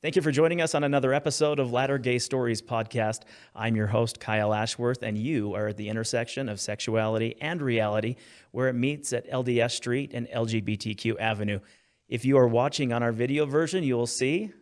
Thank you for joining us on another episode of Latter Gay Stories podcast. I'm your host, Kyle Ashworth, and you are at the intersection of sexuality and reality, where it meets at LDS Street and LGBTQ Avenue. If you are watching on our video version, you will see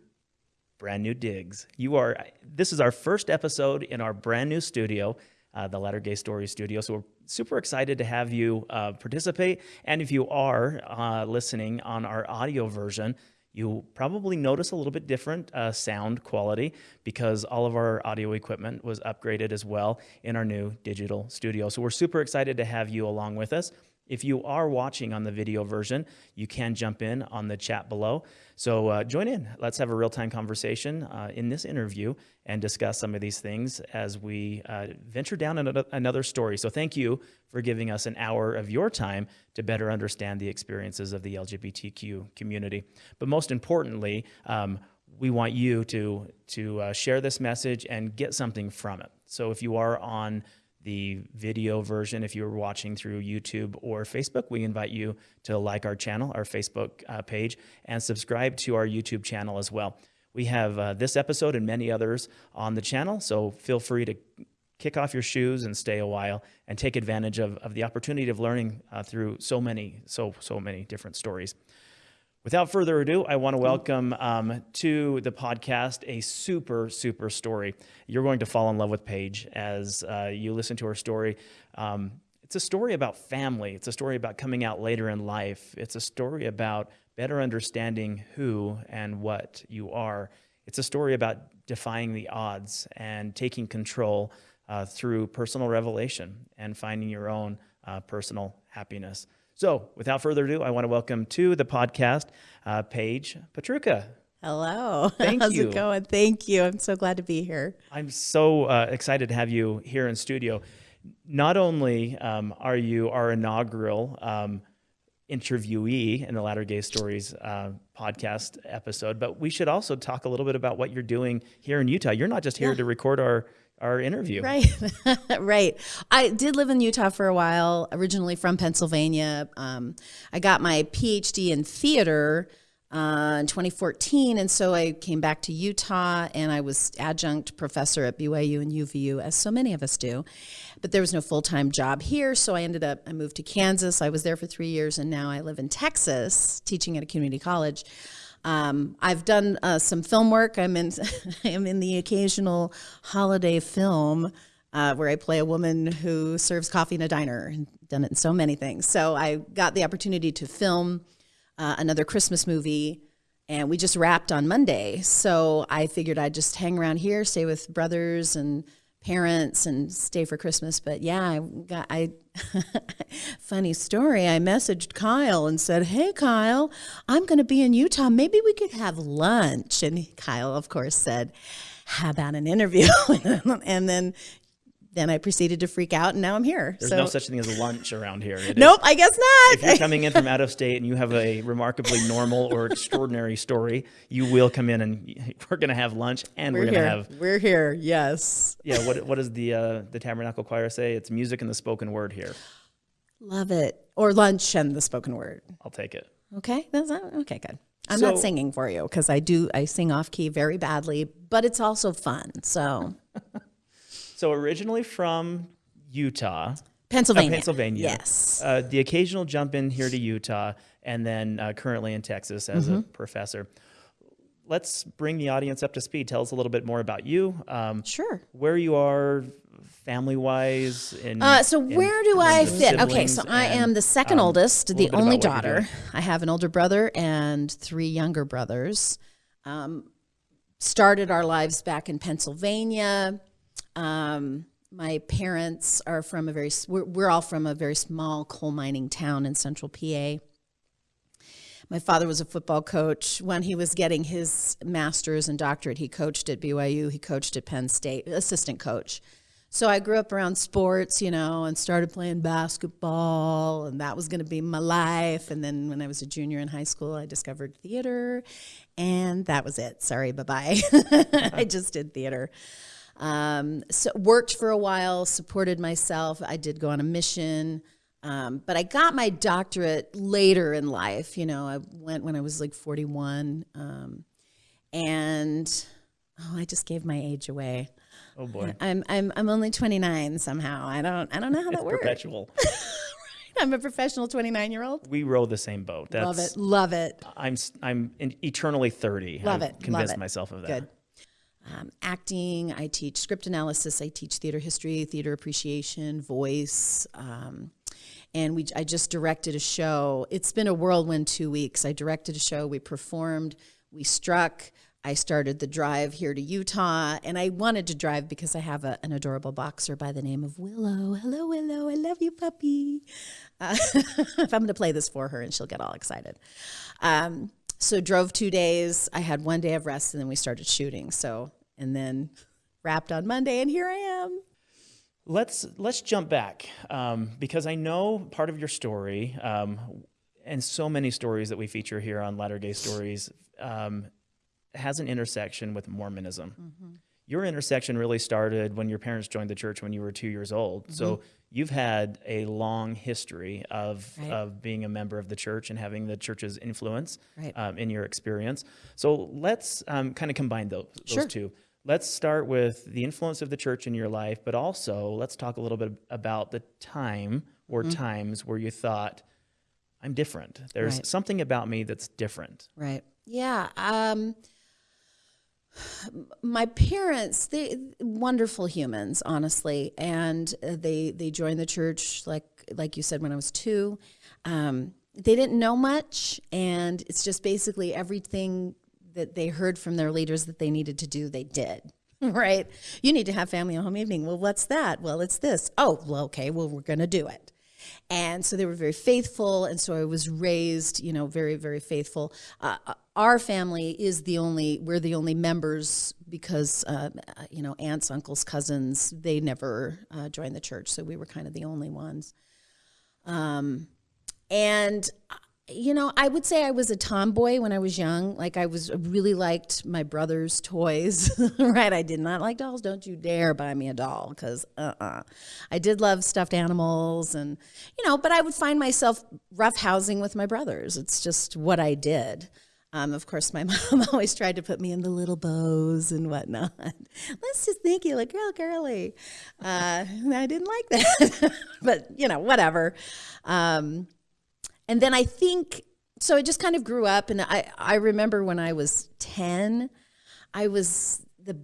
brand new digs. You are. This is our first episode in our brand new studio, uh, the Latter Gay Stories studio. So we're super excited to have you uh, participate. And if you are uh, listening on our audio version, You'll probably notice a little bit different uh, sound quality because all of our audio equipment was upgraded as well in our new digital studio. So we're super excited to have you along with us. If you are watching on the video version, you can jump in on the chat below. So uh, join in. Let's have a real time conversation uh, in this interview and discuss some of these things as we uh, venture down another, another story. So thank you for giving us an hour of your time to better understand the experiences of the LGBTQ community. But most importantly, um, we want you to, to uh, share this message and get something from it. So if you are on the video version if you're watching through YouTube or Facebook. We invite you to like our channel, our Facebook uh, page, and subscribe to our YouTube channel as well. We have uh, this episode and many others on the channel, so feel free to kick off your shoes and stay a while and take advantage of, of the opportunity of learning uh, through so many, so, so many different stories. Without further ado, I want to welcome um, to the podcast a super, super story. You're going to fall in love with Paige as uh, you listen to her story. Um, it's a story about family. It's a story about coming out later in life. It's a story about better understanding who and what you are. It's a story about defying the odds and taking control uh, through personal revelation and finding your own uh, personal happiness. So, without further ado, I want to welcome to the podcast uh, Paige Petruka. Hello. Thank How's you. it going? Thank you. I'm so glad to be here. I'm so uh, excited to have you here in studio. Not only um, are you our inaugural um, interviewee in the Latter Gay Stories uh, podcast episode, but we should also talk a little bit about what you're doing here in Utah. You're not just here Yeah. to record our our interview. Right. right. I did live in Utah for a while, originally from Pennsylvania. Um, I got my PhD in theater uh, in 2014. And so I came back to Utah and I was adjunct professor at BYU and UVU, as so many of us do. But there was no full time job here. So I ended up, I moved to Kansas. I was there for three years and now I live in Texas teaching at a community college. Um, I've done uh, some film work. I'm in, I'm in the occasional holiday film uh, where I play a woman who serves coffee in a diner. and Done it in so many things. So I got the opportunity to film uh, another Christmas movie, and we just wrapped on Monday. So I figured I'd just hang around here, stay with brothers and parents, and stay for Christmas. But yeah, I got I. funny story. I messaged Kyle and said, "Hey, Kyle, I'm going to be in Utah. Maybe we could have lunch." And Kyle, of course, said, "How about an interview?" and then then I proceeded to freak out, and now I'm here. There's so no such thing as lunch around here. It is- nope, I guess not. if you're coming in from out of state and you have a remarkably normal or extraordinary story, you will come in and we're going to have lunch and we're, We're going to have We're here. Yes. yeah. What what does the uh, the Tabernacle Choir say? It's music and the spoken word here. Love it. Or lunch and the spoken word. I'll take it. Okay. That's not, okay. Good. I'm So- not singing for you because I do. I sing off key very badly, but it's also fun. So So originally from Utah, uh, Pennsylvania. Pennsylvania. Yes. Uh, the occasional jump in here to Utah, and then uh, currently in Texas as Mm-hmm. a professor. Let's bring the audience up to speed. Tell us a little bit more about you, um, Sure. where you are, family wise. In, Uh, so where do I fit? Okay, so I am the second um, oldest, the only about what you're daughter. I have an older brother and three younger brothers. Um, started our lives back in Pennsylvania. Um, my parents are from a very, we're, we're all from a very small coal mining town in central PA. My father was a football coach. When he was getting his master's and doctorate, he coached at BYU, he coached at Penn State, assistant coach. So I grew up around sports, you know, and started playing basketball, and that was going to be my life. And then when I was a junior in high school, I discovered theater, and that was it. Sorry, bye bye. I just did theater. Um, so worked for a while, supported myself. I did go on a mission. Um, but I got my doctorate later in life. You know, I went when I was like 41. Um, and oh, I just gave my age away. Oh boy, I'm I'm I'm only 29 somehow. I don't I don't know how that works. perpetual. I'm a professional 29 year old. we row the same boat. That's, Love it, love it. I'm I'm eternally thirty. Love I've it, love Convinced it. myself of that. Good. Um, acting. I teach script analysis. I teach theater history, theater appreciation, voice. Um, and we, I just directed a show. It's been a whirlwind two weeks. I directed a show. We performed. We struck. I started the drive here to Utah, and I wanted to drive because I have a, an adorable boxer by the name of Willow. Hello, Willow. I love you, puppy. Uh, I'm going to play this for her, and she'll get all excited. Um, so drove two days. I had one day of rest, and then we started shooting. So and then wrapped on Monday, and here I am. Let's let's jump back um, because I know part of your story, um, and so many stories that we feature here on Latter Gay Stories um, has an intersection with Mormonism. Your intersection really started when your parents joined the church when you were two years old. So you've had a long history of Right. of being a member of the church and having the church's influence Right. um, in your experience. So let's um, kind of combine those, those Sure. two. Let's start with the influence of the church in your life, but also let's talk a little bit about the time or Mm-hmm. times where you thought, I'm different. There's Right. something about me that's different. Right. Yeah. Um, my parents, they wonderful humans, honestly, and they they joined the church like like you said when I was two. Um, they didn't know much, and it's just basically everything that they heard from their leaders that they needed to do, they did. Right? You need to have family and home evening. Well, what's that? Well, it's this. Oh, well, okay. Well, we're going to do it. And so they were very faithful. And so I was raised, you know, very, very faithful. Uh, our family is the only, we're the only members because, uh, you know, aunts, uncles, cousins, they never uh, joined the church. So we were kind of the only ones. Um, and, uh, you know, I would say I was a tomboy when I was young. Like I was really liked my brother's toys, right? I did not like dolls. Don't you dare buy me a doll because uh-uh. I did love stuffed animals and, you know, but I would find myself roughhousing with my brothers. It's just what I did. Um, of course, my mom always tried to put me in the little bows and whatnot. Let's just think you look real girly. Uh, I didn't like that, but you know, whatever. Um, and then I think so. I just kind of grew up, and I I remember when I was ten, I was the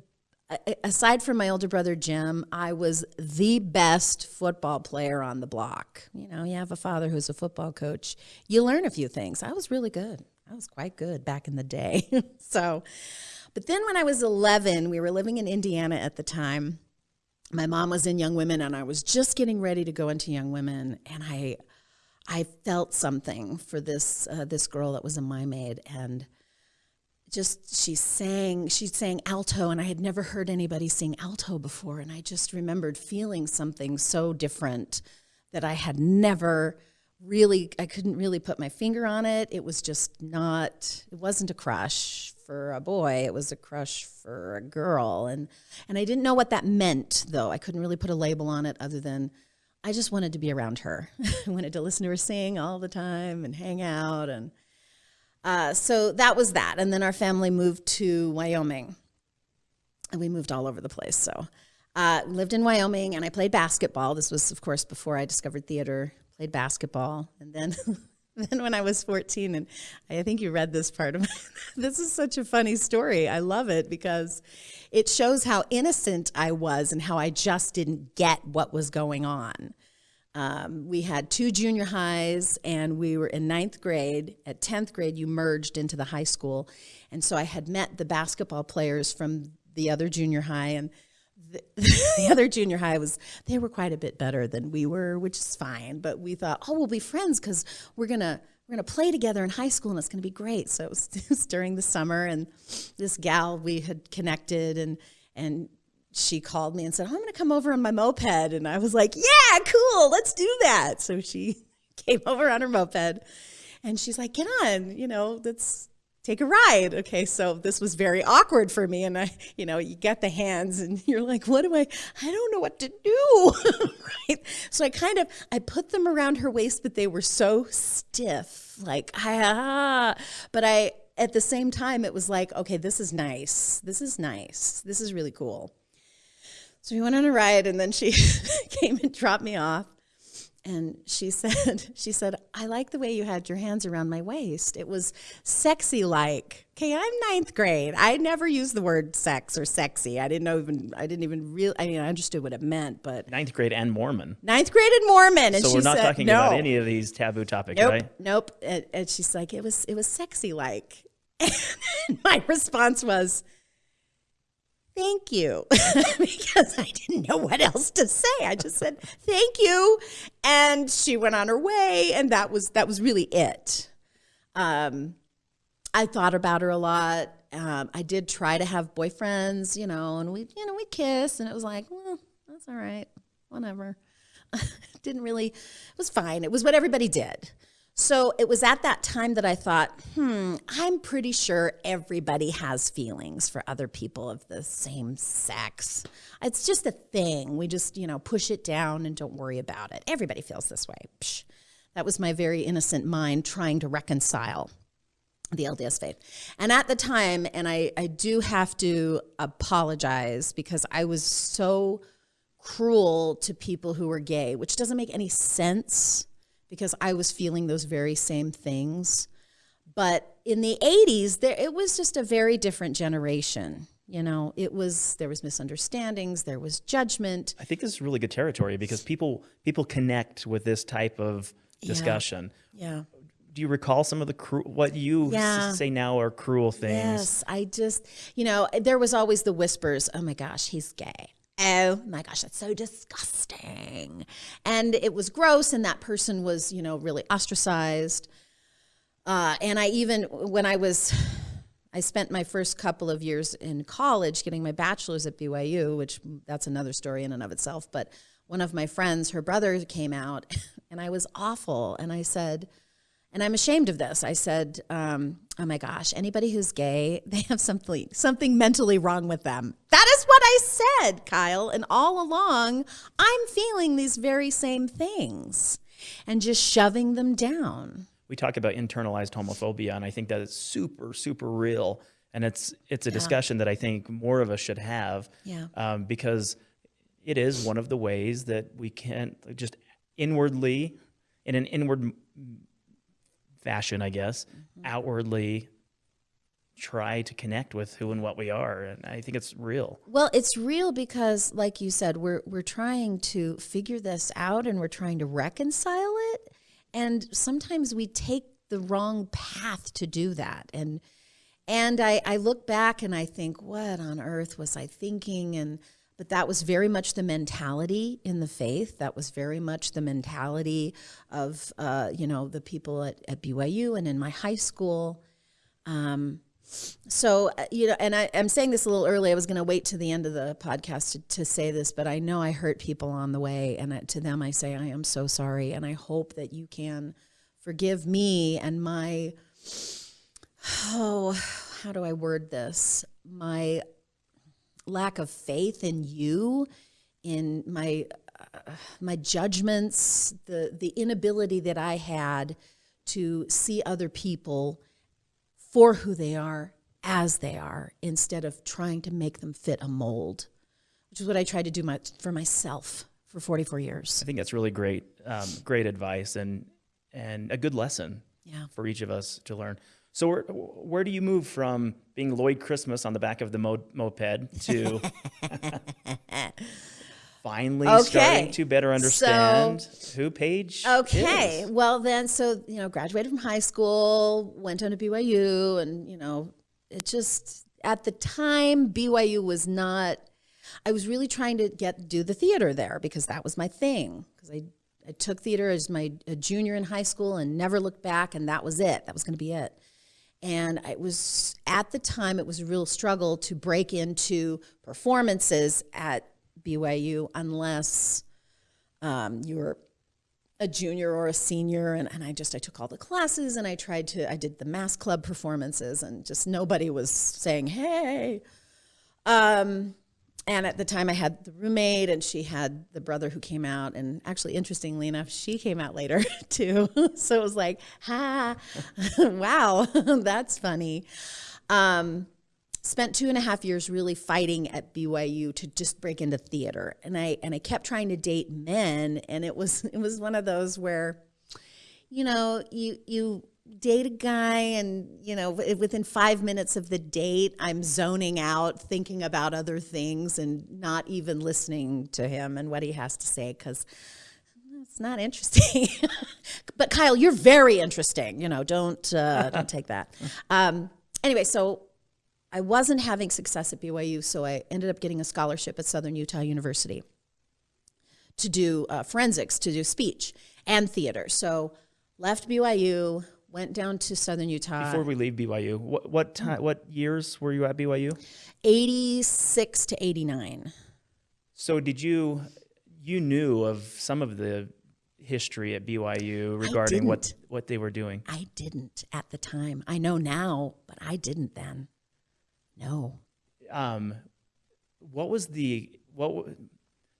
aside from my older brother Jim, I was the best football player on the block. You know, you have a father who's a football coach, you learn a few things. I was really good. I was quite good back in the day. so, but then when I was 11, we were living in Indiana at the time. My mom was in Young Women, and I was just getting ready to go into Young Women, and I, I felt something for this uh, this girl that was a Mia Maid, and just she sang she sang alto and i had never heard anybody sing alto before and i just remembered feeling something so different that i had never really i couldn't really put my finger on it. It was just not it wasn't a crush for a boy it was a crush for a girl and and i didn't know what that meant though. I couldn't really put a label on it other than i just wanted to be around her i wanted to listen to her sing all the time and hang out and uh, so that was that. And then our family moved to Wyoming. And we moved all over the place. So uh, lived in Wyoming and I played basketball. This was, of course, before I discovered theater, played basketball. And then, then when I was 14, and I think you read this part of this is such a funny story. I love it because it shows how innocent I was and how I just didn't get what was going on. Um, we had two junior highs and we were in ninth grade. At 10th grade, you merged into the high school. And so I had met the basketball players from the other junior high and the, the other junior high was they were quite a bit better than we were which is fine but we thought oh we'll be friends because we're gonna we're gonna play together in high school and it's gonna be great so it was, it was during the summer and this gal we had connected and and she called me and said, oh, I'm to come over on my moped. And I was like, yeah, cool, let's do that. So she came over on her moped and she's like, get on, you know, let's take a ride. Okay, so this was very awkward for me. And I, you know, you get the hands and you're like, what do I, I don't know what to do. right. So I kind of, I put them around her waist, but they were so stiff. Like, ah, but I, at the same time, it was like, okay, this is nice. This is nice. This is really cool. So we went on a ride, and then she came and dropped me off. And she said, she said, I like the way you had your hands around my waist. It was sexy like. Okay, I'm ninth grade. I never used the word sex or sexy. I didn't know even I didn't even real I mean I understood what it meant, but Ninth grade and Mormon. ninth grade and Mormon. And So we're not said, talking no. about any of these taboo topics, Nope, right? nope. And, and she's like, it was it was sexy like. And my response was, "Thank you," because I didn't know what else to say. I just said, "Thank you," and she went on her way, and that was that was really it. Um, I thought about her a lot. Um, I did try to have boyfriends, you know, and we, you know, we kiss, and it was like, well, that's all right, whatever. Didn't really, it was fine. It was what everybody did. So it was at that time that I thought, hmm, I'm pretty sure everybody has feelings for other people of the same sex. It's just a thing. We just, you know, push it down and don't worry about it. Everybody feels this way. Psh. That was my very innocent mind trying to reconcile the LDS faith. And at the time, and I, I do have to apologize because I was so cruel to people who were gay, which doesn't make any sense because I was feeling those very same things. But in the 80s, there it was just a very different generation. You know, it was there was misunderstandings, there was judgment. I think this is really good territory because people people connect with this type of discussion. Yeah. Do you recall some of the cru- what you Yeah. say now are cruel things? Yes, I just, you know, there was always the whispers, oh my gosh, he's gay. Oh my gosh, that's so disgusting. And it was gross, and that person was, you know, really ostracized. Uh, and I even, when I was, I spent my first couple of years in college getting my bachelor's at BYU, which that's another story in and of itself. But one of my friends, her brother came out, and I was awful. And I said, and I'm ashamed of this. I said, um, "Oh my gosh, anybody who's gay, they have something something mentally wrong with them." That is what I said, Kyle. And all along, I'm feeling these very same things, and just shoving them down. We talk about internalized homophobia, and I think that it's super super real, and it's it's a discussion that I think more of us should have. Yeah. Um, because it is one of the ways that we can just inwardly, in an inward fashion, I guess, mm-hmm. outwardly try to connect with who and what we are, and I think it's real. Well, it's real because, like you said, we're we're trying to figure this out and we're trying to reconcile it, and sometimes we take the wrong path to do that. And and I, I look back and I think, what on earth was I thinking? And but that was very much the mentality in the faith. That was very much the mentality of uh, you know the people at, at BYU and in my high school. Um, so, uh, you know, and I, I'm saying this a little early. I was going to wait to the end of the podcast to, to say this, but I know I hurt people on the way. And I, to them, I say, I am so sorry. And I hope that you can forgive me and my, oh, how do I word this? My lack of faith in you, in my, uh, my judgments, the, the inability that I had to see other people for who they are as they are instead of trying to make them fit a mold, which is what I tried to do my, for myself for 44 years. I think that's really great, um, great advice, and and a good lesson Yeah. for each of us to learn. So where where do you move from being Lloyd Christmas on the back of the mo- moped to finally Okay. starting to better understand who Paige Okay. is? Well, then, so, you know, graduated from high school, went on to BYU, and, you know, it just, at the time, BYU was not, I was really trying to get, do the theater there because that was my thing. Because I, I took theater as my a junior in high school and never looked back, and that was it. That was going to be it. And it was, at the time, it was a real struggle to break into performances at BYU unless um, you were a junior or a senior. And, and i just i took all the classes and i tried to i did the mass club performances and just nobody was saying hey. Um, and at the time I had the roommate and she had the brother who came out. And actually interestingly enough she came out later too. So it was like ha wow that's funny. Um, spent two and a half years really fighting at BYU to just break into theater. And I and I kept trying to date men. And it was it was one of those where you know you you date a guy and you know within five minutes of the date i'm zoning out thinking about other things and not even listening to him and what he has to say because it's not interesting. But kyle you're very interesting you know don't uh, don't take that. Um, anyway so i wasn't having success at byu so i ended up getting a scholarship at southern utah university to do uh, forensics to do speech and theater. So left byu went down to southern Utah. Before we leave BYU, what what time, what years were you at BYU? 86 to 89. So did you you knew of some of the history at BYU regarding what what they were doing? I didn't at the time. I know now, but I didn't then. No. Um, what was the what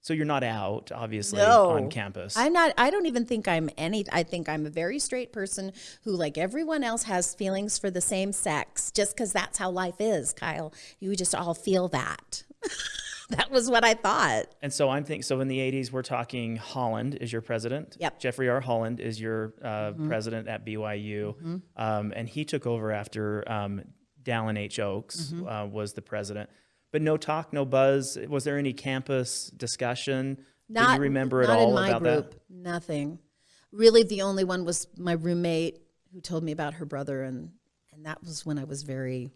so you're not out, obviously, no, on campus. I'm not. I don't even think I'm any. I think I'm a very straight person who, like everyone else, has feelings for the same sex. Just because that's how life is, Kyle. You just all feel that. that was what I thought. And so I'm thinking. So in the '80s, we're talking Holland is your president. Yep. Jeffrey R. Holland is your uh, mm-hmm. president at BYU, mm-hmm. um, and he took over after um, Dallin H. Oaks mm-hmm. uh, was the president but no talk, no buzz. Was there any campus discussion? Not, Do you remember at all in my about group, that? Nothing. Really, the only one was my roommate who told me about her brother, and and that was when I was very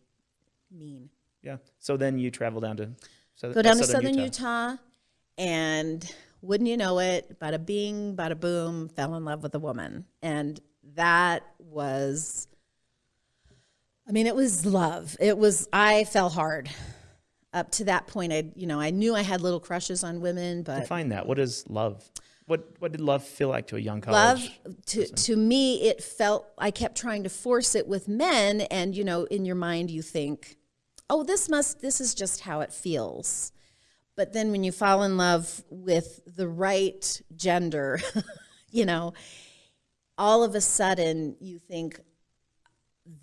mean. Yeah. So then you travel down to southern, go down to southern Utah. Utah, and wouldn't you know it, bada bing, bada boom, fell in love with a woman, and that was. I mean, it was love. It was. I fell hard up to that point, I you know I knew I had little crushes on women, but define that. What is love? What what did love feel like to a young college? Love to person? to me, it felt I kept trying to force it with men, and you know, in your mind, you think, oh, this must this is just how it feels. But then when you fall in love with the right gender, you know, all of a sudden you think,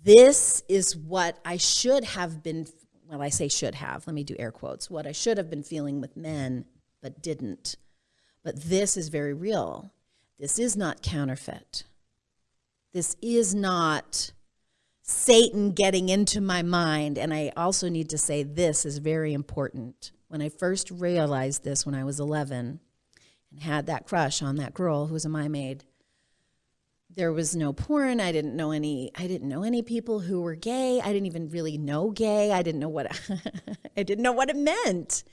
this is what I should have been well, I say should have, let me do air quotes, what I should have been feeling with men, but didn't. But this is very real. This is not counterfeit. This is not Satan getting into my mind. And I also need to say this is very important. When I first realized this when I was 11 and had that crush on that girl who was a Mia Maid, there was no porn. I didn't know any I didn't know any people who were gay. I didn't even really know gay. I didn't know what I didn't know what it meant.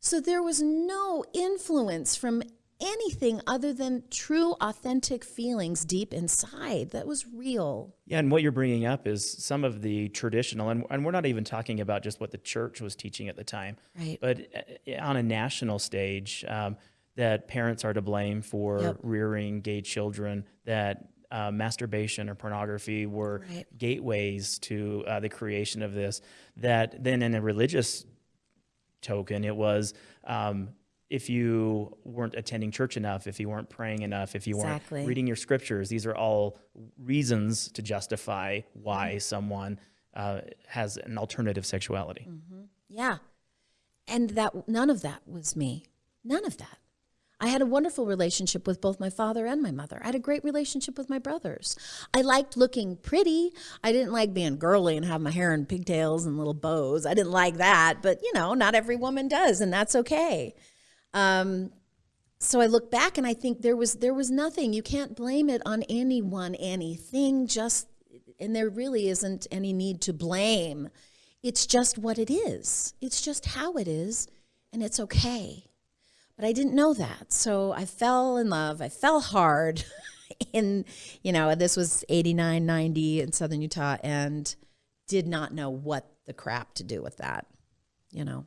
So there was no influence from anything other than true authentic feelings deep inside that was real yeah and what you're bringing up is some of the traditional and, and we're not even talking about just what the church was teaching at the time right but uh, on a national stage um, that parents are to blame for yep. rearing gay children that uh, masturbation or pornography were right. gateways to uh, the creation of this. That then, in a religious token, it was um, if you weren't attending church enough, if you weren't praying enough, if you exactly. weren't reading your scriptures, these are all reasons to justify why mm-hmm. someone uh, has an alternative sexuality. Mm-hmm. Yeah. And that none of that was me. None of that. I had a wonderful relationship with both my father and my mother. I had a great relationship with my brothers. I liked looking pretty. I didn't like being girly and have my hair in pigtails and little bows. I didn't like that, but you know, not every woman does, and that's okay. Um, so I look back and I think there was there was nothing. You can't blame it on anyone, anything. Just and there really isn't any need to blame. It's just what it is. It's just how it is, and it's okay. But I didn't know that. So I fell in love. I fell hard in, you know, this was 89, 90 in Southern Utah and did not know what the crap to do with that, you know.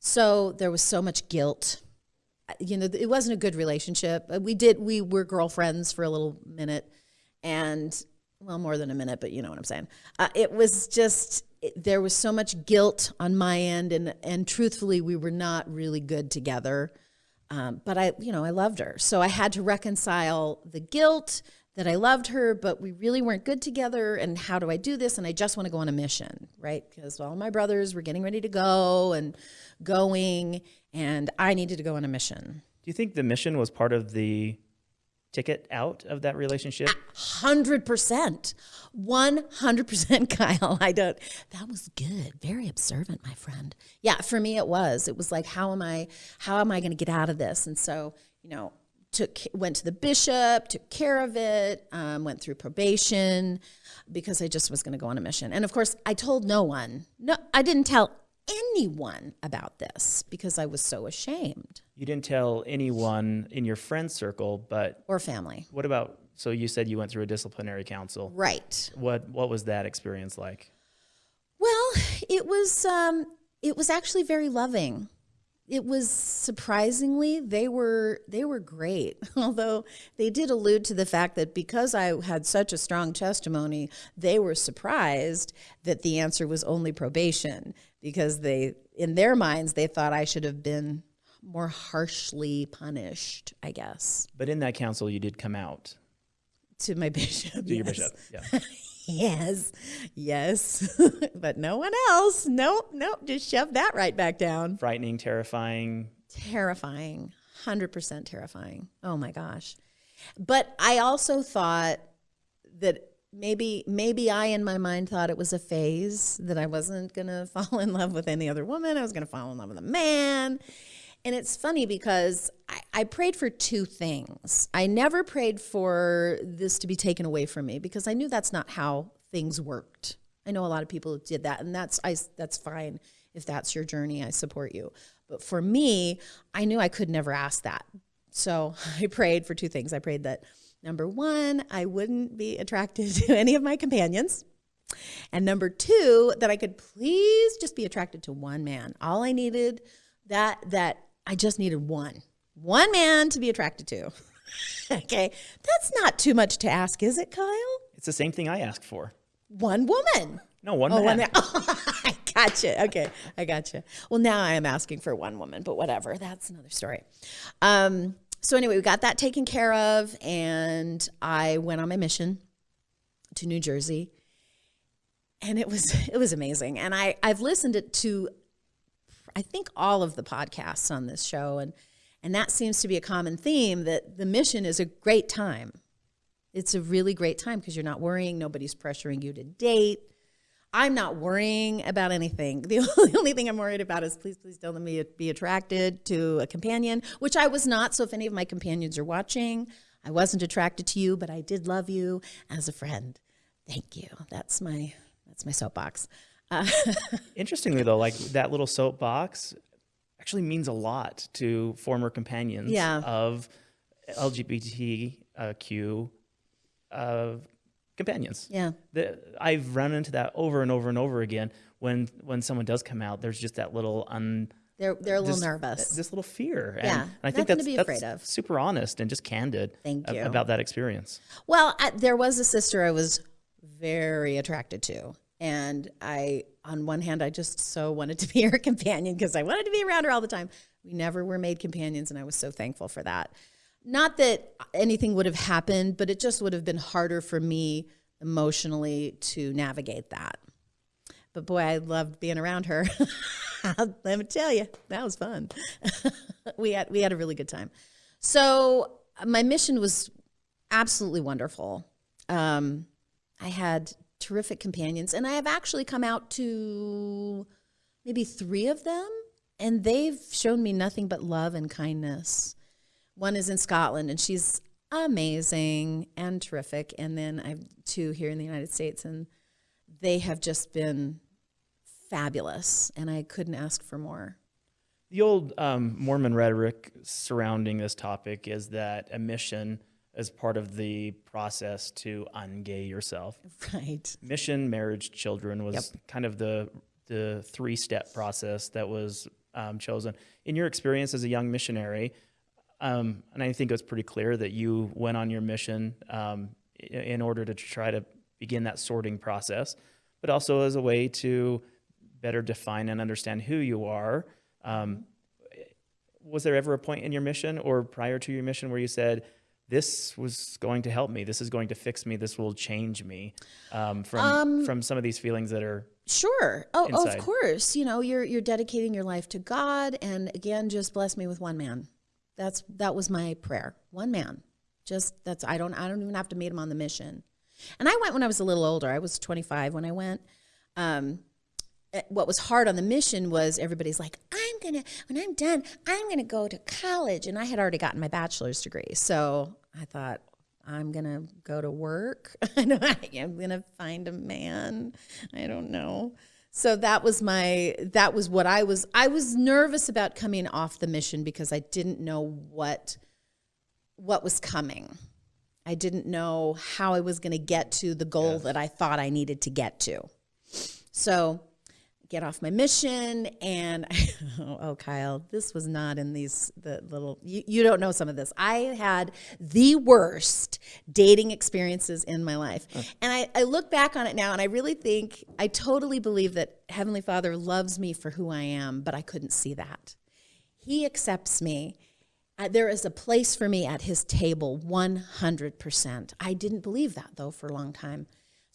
So there was so much guilt. You know, it wasn't a good relationship. We did, we were girlfriends for a little minute and well, more than a minute, but you know what I'm saying. Uh, it was just it, there was so much guilt on my end, and and truthfully, we were not really good together. Um, but I, you know, I loved her, so I had to reconcile the guilt that I loved her, but we really weren't good together. And how do I do this? And I just want to go on a mission, right? Because all my brothers were getting ready to go and going, and I needed to go on a mission. Do you think the mission was part of the ticket out of that relationship? Hundred percent, one hundred percent, Kyle. I don't. That was good. Very observant, my friend. Yeah, for me it was. It was like, how am I? How am I going to get out of this? And so, you know, took went to the bishop, took care of it, um, went through probation because I just was going to go on a mission. And of course, I told no one. No, I didn't tell anyone about this because I was so ashamed. You didn't tell anyone in your friend circle, but or family. What about? So you said you went through a disciplinary council, right? What What was that experience like? Well, it was um, it was actually very loving it was surprisingly they were they were great. Although they did allude to the fact that because i had such a strong testimony they were surprised that the answer was only probation because they in their minds they thought i should have been more harshly punished i guess. But in that council you did come out. To my bishop to yes. your bishop yeah yes, yes, but no one else. Nope, nope. Just shove that right back down. Frightening, terrifying. Terrifying. 100% terrifying. Oh my gosh. But I also thought that maybe maybe I in my mind thought it was a phase that I wasn't going to fall in love with any other woman. I was going to fall in love with a man. And it's funny because I, I, prayed for two things. I never prayed for this to be taken away from me because I knew that's not how things worked. I know a lot of people did that, and that's I, that's fine if that's your journey. I support you. But for me, I knew I could never ask that. So I prayed for two things. I prayed that number one, I wouldn't be attracted to any of my companions. And number two, that I could please just be attracted to one man. All I needed that that I just needed one, one man to be attracted to. okay, that's not too much to ask, is it, Kyle? It's the same thing I asked for. One woman. No, one oh, man. One man. I gotcha. Okay, I gotcha. Well, now I am asking for one woman, but whatever. That's another story. Um, so anyway, we got that taken care of, and I went on my mission to New Jersey, and it was it was amazing. And I I've listened to I think all of the podcasts on this show and and that seems to be a common theme that the mission is a great time. It's a really great time because you're not worrying, nobody's pressuring you to date. I'm not worrying about anything. The only, the only thing I'm worried about is please, please don't let me be attracted to a companion, which I was not. So if any of my companions are watching, I wasn't attracted to you, but I did love you as a friend. Thank you. That's my that's my soapbox. Uh, Interestingly, though, like that little soapbox actually means a lot to former companions yeah. of LGBTQ uh, companions. Yeah, the, I've run into that over and over and over again. When when someone does come out, there's just that little un. They're they're a little this, nervous. This little fear. And, yeah, and I think that's, to be that's afraid of. super honest and just candid. Thank you. about that experience. Well, I, there was a sister I was very attracted to and I, on one hand, I just so wanted to be her companion because I wanted to be around her all the time. We never were made companions, and I was so thankful for that. Not that anything would have happened, but it just would have been harder for me emotionally to navigate that. But boy, I loved being around her. Let me tell you, that was fun. we had we had a really good time. So my mission was absolutely wonderful. Um, I had terrific companions. And I have actually come out to maybe three of them, and they've shown me nothing but love and kindness. One is in Scotland, and she's amazing and terrific. And then I have two here in the United States, and they have just been fabulous, and I couldn't ask for more. The old um, Mormon rhetoric surrounding this topic is that a mission as part of the process to ungay yourself. Right. Mission, marriage, children was yep. kind of the the three step process that was um, chosen. In your experience as a young missionary, um, and I think it was pretty clear that you went on your mission um, in order to try to begin that sorting process, but also as a way to better define and understand who you are. Um, was there ever a point in your mission or prior to your mission where you said, this was going to help me. This is going to fix me. This will change me um, from Um, from some of these feelings that are Sure. Oh, oh, of course. You know, you're you're dedicating your life to God, and again, just bless me with one man. That's that was my prayer. One man. Just that's I don't I don't even have to meet him on the mission. And I went when I was a little older. I was 25 when I went. Um, Eh, what was hard on the mission was everybody's like, I'm gonna when I'm done, I'm gonna go to college, and I had already gotten my bachelor's degree, so I thought. I'm gonna go to work. I'm gonna find a man. I don't know. So that was my that was what I was I was nervous about coming off the mission because I didn't know what what was coming. I didn't know how I was going to get to the goal that I thought I needed to get to. So get off my mission and oh, oh, Kyle, this was not in these the little you, you don't know some of this. I had the worst dating experiences in my life. And I, I look back on it now and I really think I totally believe that Heavenly Father loves me for who I am, but I couldn't see that. He accepts me. Uh, there is a place for me at his table 100%. I didn't believe that though for a long time.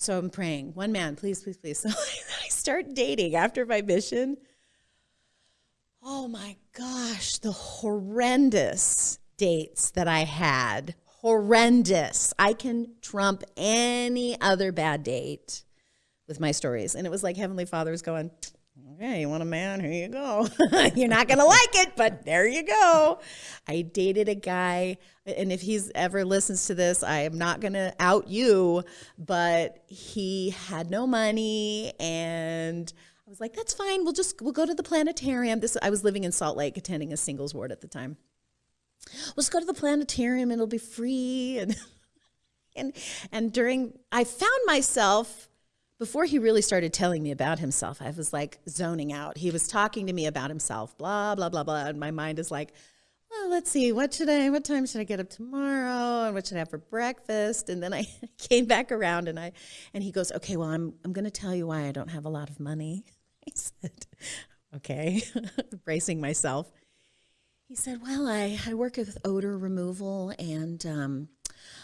So I'm praying, one man, please, please, please. So I start dating after my mission. Oh my gosh, the horrendous dates that I had. Horrendous. I can trump any other bad date with my stories. And it was like Heavenly Father was going, Okay, you want a man? Here you go. You're not going to like it, but there you go. I dated a guy, and if he's ever listens to this, I am not going to out you, but he had no money and I was like, that's fine. We'll just we'll go to the planetarium. This I was living in Salt Lake attending a singles ward at the time. Let's go to the planetarium and it'll be free and and and during I found myself before he really started telling me about himself, I was like zoning out. He was talking to me about himself, blah, blah, blah, blah. And my mind is like, well, let's see, what should I, what time should I get up tomorrow? And what should I have for breakfast? And then I came back around and I, and he goes, okay, well, I'm, I'm going to tell you why I don't have a lot of money. I said, okay, bracing myself. He said, well, I, I work with odor removal and um,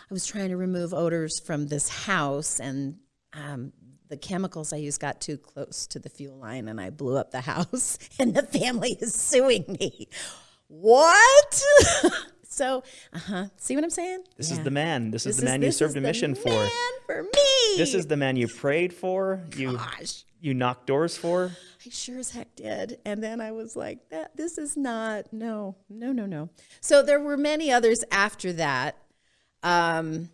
I was trying to remove odors from this house and um, the chemicals I used got too close to the fuel line and I blew up the house and the family is suing me. What? so, uh-huh. See what I'm saying? this Yeah. is the man. This, is the man this you served a mission for. man for me. This is the man you prayed for. You Gosh. you knocked doors for. I sure as heck did. And then I was like, that this is not, no, no, no, no. So there were many others after that. Um,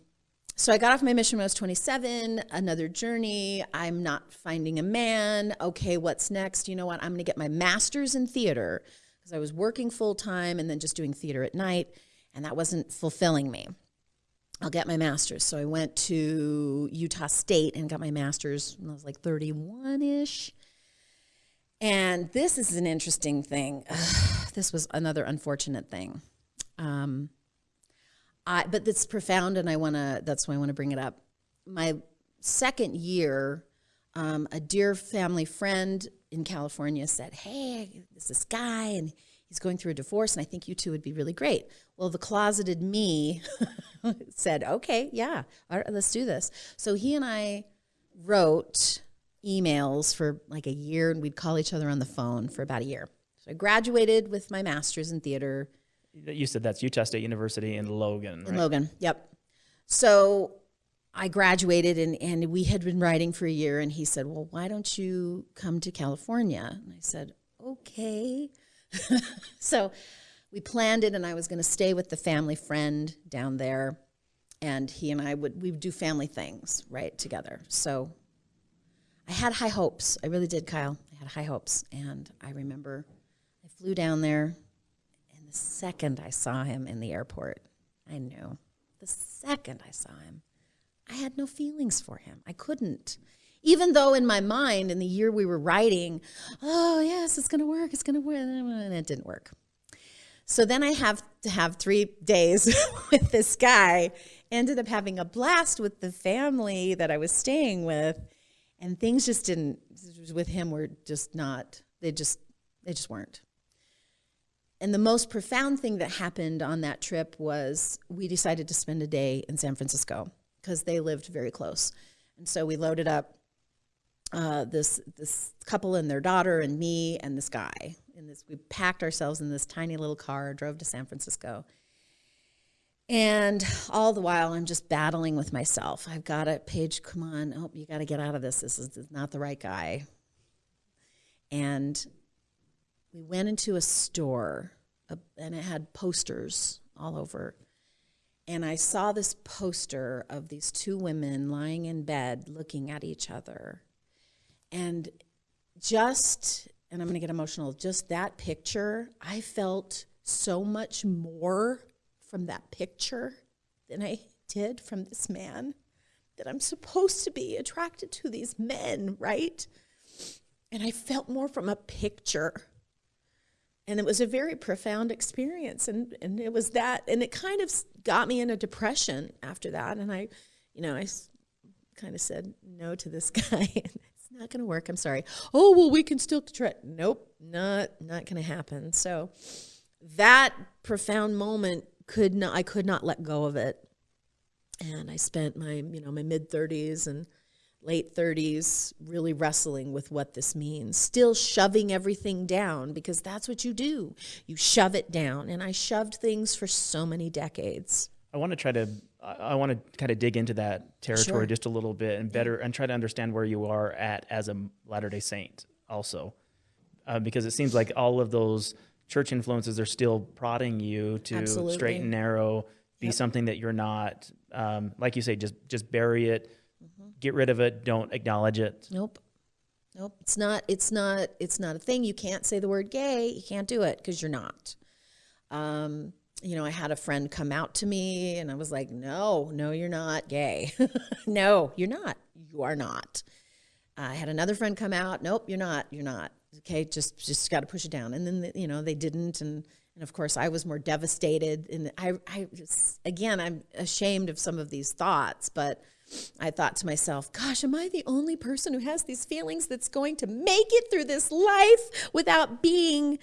so I got off my mission when I was 27, another journey. I'm not finding a man. Okay, what's next? You know what? I'm going to get my master's in theater because I was working full time and then just doing theater at night, and that wasn't fulfilling me. I'll get my master's. So I went to Utah State and got my master's when I was like 31 ish. And this is an interesting thing. this was another unfortunate thing. Um, I, but it's profound, and I want to. That's why I want to bring it up. My second year, um, a dear family friend in California said, "Hey, there's this guy, and he's going through a divorce, and I think you two would be really great." Well, the closeted me said, "Okay, yeah, all right, let's do this." So he and I wrote emails for like a year, and we'd call each other on the phone for about a year. So I graduated with my master's in theater You said that's Utah State University in Logan, in right? Logan. Yep. So I graduated and, and we had been writing for a year and he said, Well, why don't you come to California? And I said, Okay. so we planned it and I was gonna stay with the family friend down there and he and I would we would do family things, right, together. So I had high hopes. I really did, Kyle. I had high hopes. And I remember I flew down there second I saw him in the airport, I knew. The second I saw him, I had no feelings for him. I couldn't. Even though in my mind, in the year we were writing, oh, yes, it's going to work, it's going to work, and it didn't work. So then I have to have three days with this guy, ended up having a blast with the family that I was staying with, and things just didn't with him were just not. They just they just weren't. And the most profound thing that happened on that trip was we decided to spend a day in San Francisco because they lived very close. And so we loaded up uh, this this couple and their daughter and me and this guy. And this we packed ourselves in this tiny little car, drove to San Francisco. And all the while, I'm just battling with myself. I've got it, Paige. Come on, oh, you got to get out of this. This is, this is not the right guy. And we went into a store, uh, and it had posters all over and I saw this poster of these two women lying in bed looking at each other. And just, and I'm going to get emotional, just that picture, I felt so much more from that picture than I did from this man. That I'm supposed to be attracted to these men, right? And I felt more from a picture and it was a very profound experience. And and it was that and it kind of got me in a depression after that. And i you know i kind of said no to this guy. It's not going to work. I'm sorry. Oh well we can still try. Nope. Not not going to happen. So that profound moment could not i could not let go of it. And i spent my you know my mid 30s and late 30s, really wrestling with what this means, still shoving everything down because that's what you do. You shove it down. And I shoved things for so many decades. I want to try to I want to kind of dig into that territory sure. just a little bit and better and try to understand where you are at as a Latter Day Saint also, uh, because it seems like all of those church influences are still prodding you to Absolutely. straight and narrow, be yep. something that you're not. Um, like you say, just just bury it, get rid of it, don't acknowledge it. Nope. Nope. It's not it's not it's not a thing. You can't say the word gay. You can't do it because you're not. Um, you know, I had a friend come out to me and I was like, "No, no you're not gay. no, you're not. You are not." I had another friend come out, "Nope, you're not. You're not." Okay, just just got to push it down. And then you know, they didn't and and of course I was more devastated and I I just, again, I'm ashamed of some of these thoughts, but I thought to myself, gosh, am I the only person who has these feelings that's going to make it through this life without being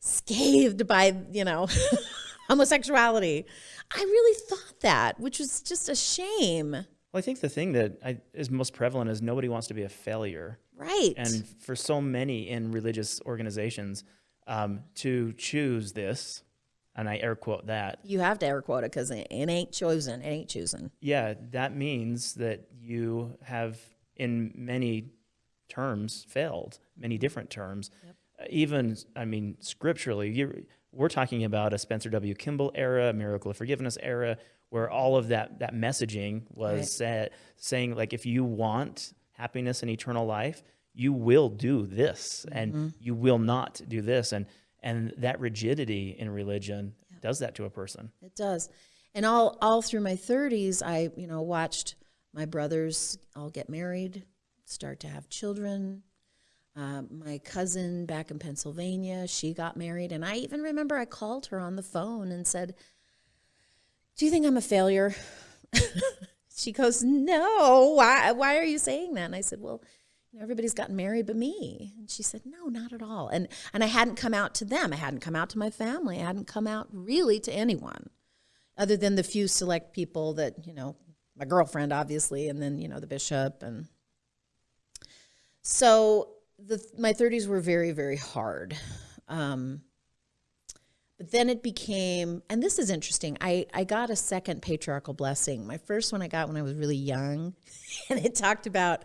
scathed by, you know, homosexuality? I really thought that, which was just a shame. Well, I think the thing that I, is most prevalent is nobody wants to be a failure. Right. And for so many in religious organizations, um, to choose this and I air quote that. You have to air quote it because it, it ain't chosen. It ain't choosing. Yeah, that means that you have, in many terms, failed, many different terms. Yep. Uh, even, I mean, scripturally, we're talking about a Spencer W. Kimball era, a miracle of forgiveness era, where all of that, that messaging was right. saying, like, if you want happiness and eternal life, you will do this, mm-hmm. and you will not do this. And and that rigidity in religion yeah. does that to a person. It does. And all all through my 30s, I, you know, watched my brothers all get married, start to have children. Uh, my cousin back in Pennsylvania, she got married, and I even remember I called her on the phone and said, "Do you think I'm a failure?" she goes, "No. Why? Why are you saying that?" And I said, "Well." Everybody's gotten married but me. And she said, no, not at all. And, and I hadn't come out to them. I hadn't come out to my family. I hadn't come out really to anyone other than the few select people that, you know, my girlfriend, obviously, and then, you know, the bishop. And so the, my 30s were very, very hard. Um, but then it became, and this is interesting. I, I got a second patriarchal blessing. My first one I got when I was really young, and it talked about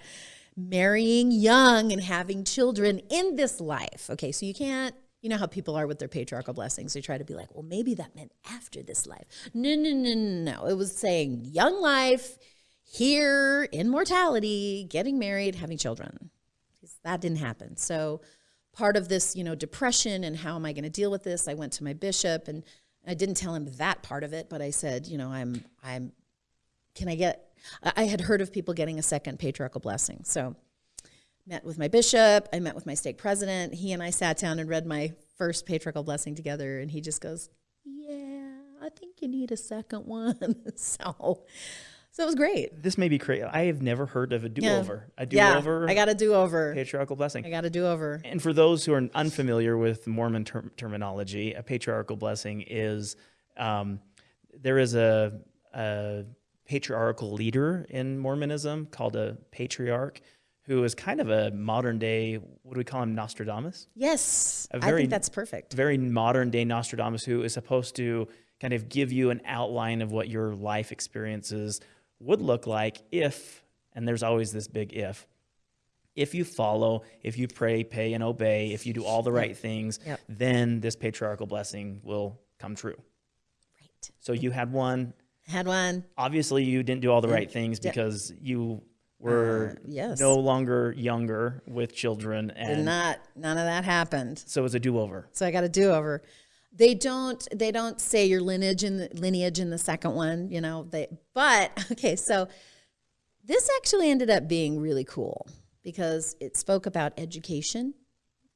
marrying young and having children in this life. Okay, so you can't, you know how people are with their patriarchal blessings. They try to be like, well, maybe that meant after this life. No, no, no, no, no. It was saying young life, here in mortality, getting married, having children. That didn't happen. So part of this, you know, depression and how am I going to deal with this? I went to my bishop and I didn't tell him that part of it, but I said, you know, I'm, I'm, can I get I had heard of people getting a second patriarchal blessing. So met with my bishop, I met with my stake president. He and I sat down and read my first patriarchal blessing together and he just goes, "Yeah, I think you need a second one. so, so it was great. This may be crazy. I have never heard of a do over. A do-over. Yeah, I got a do over. patriarchal blessing. I got a do over. And for those who are unfamiliar with Mormon term- terminology, a patriarchal blessing is um, there is a, a patriarchal leader in Mormonism called a patriarch who is kind of a modern day, what do we call him, Nostradamus? Yes, I very- think that's perfect. Very modern day Nostradamus who is supposed to kind of give you an outline of what your life experiences would look like if, and there's always this big if, if you follow, if you pray, pay, and obey, if you do all the right things, Yep. then this patriarchal blessing will come true. Right. So you had one. Had one. Obviously, you didn't do all the right things because you were Uh, yes. no longer younger with children, Did and not. None of that happened. so it was a do-over. So I got a do over. They don't. They don't say your lineage in the lineage in the second one. You know. They. But okay. So this actually ended up being really cool because it spoke about education,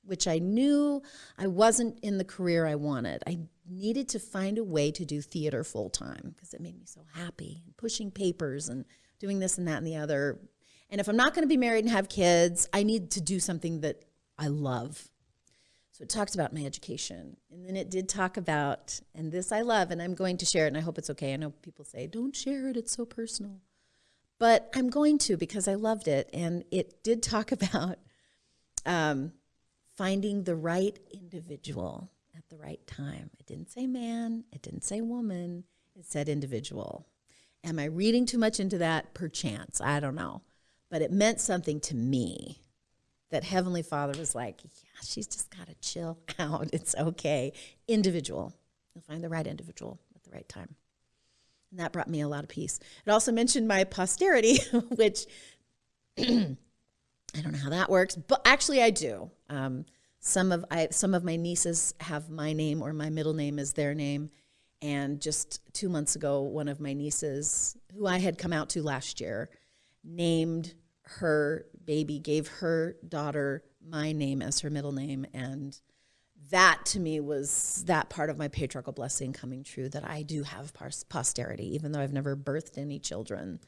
which I knew I wasn't in the career I wanted. I needed to find a way to do theater full time because it made me so happy, pushing papers and doing this and that and the other. And if I'm not going to be married and have kids, I need to do something that I love. So it talked about my education. And then it did talk about, and this I love, and I'm going to share it, and I hope it's okay. I know people say, don't share it, it's so personal. But I'm going to because I loved it. And it did talk about um, finding the right individual at the right time. It didn't say man, it didn't say woman, it said individual. Am I reading too much into that? Perchance. I don't know. But it meant something to me that Heavenly Father was like, yeah, she's just got to chill out. It's okay. Individual. You'll find the right individual at the right time. And that brought me a lot of peace. It also mentioned my posterity, which I don't know how that works, but actually I do. Um, some of I some of my nieces have my name or my middle name is their name, and just two months ago, one of my nieces, who I had come out to last year, named her baby, gave her daughter my name as her middle name, and that to me was that part of my patriarchal blessing coming true that I do have posterity, even though I've never birthed any children.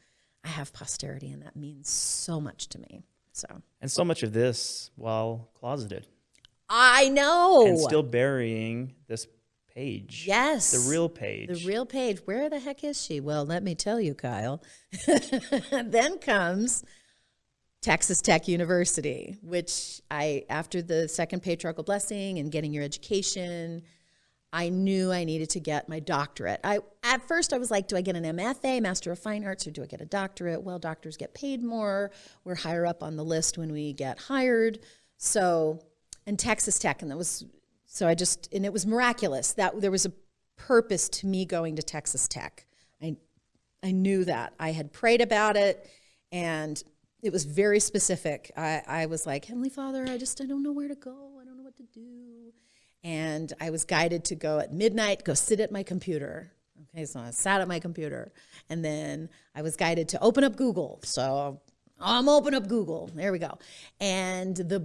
I have posterity, and that means so much to me. So And so much of this while closeted I know. and still burying this Paige. yes. The real Paige. The real Paige. Where the heck is she? Well, let me tell you, Kyle. then comes Texas Tech University, which I, after the second patriarchal blessing and getting your education, I knew I needed to get my doctorate. I at first I was like, do I get an MFA, Master of Fine Arts, or do I get a doctorate? Well, doctors get paid more. We're higher up on the list when we get hired. So, and Texas Tech, and that was so I just and it was miraculous that there was a purpose to me going to Texas Tech. I I knew that. I had prayed about it and it was very specific. I, I was like, Heavenly Father, I just I don't know where to go. I don't know what to do. And I was guided to go at midnight, go sit at my computer. Okay, so I sat at my computer. And then I was guided to open up Google. So I'm open up Google. There we go. And the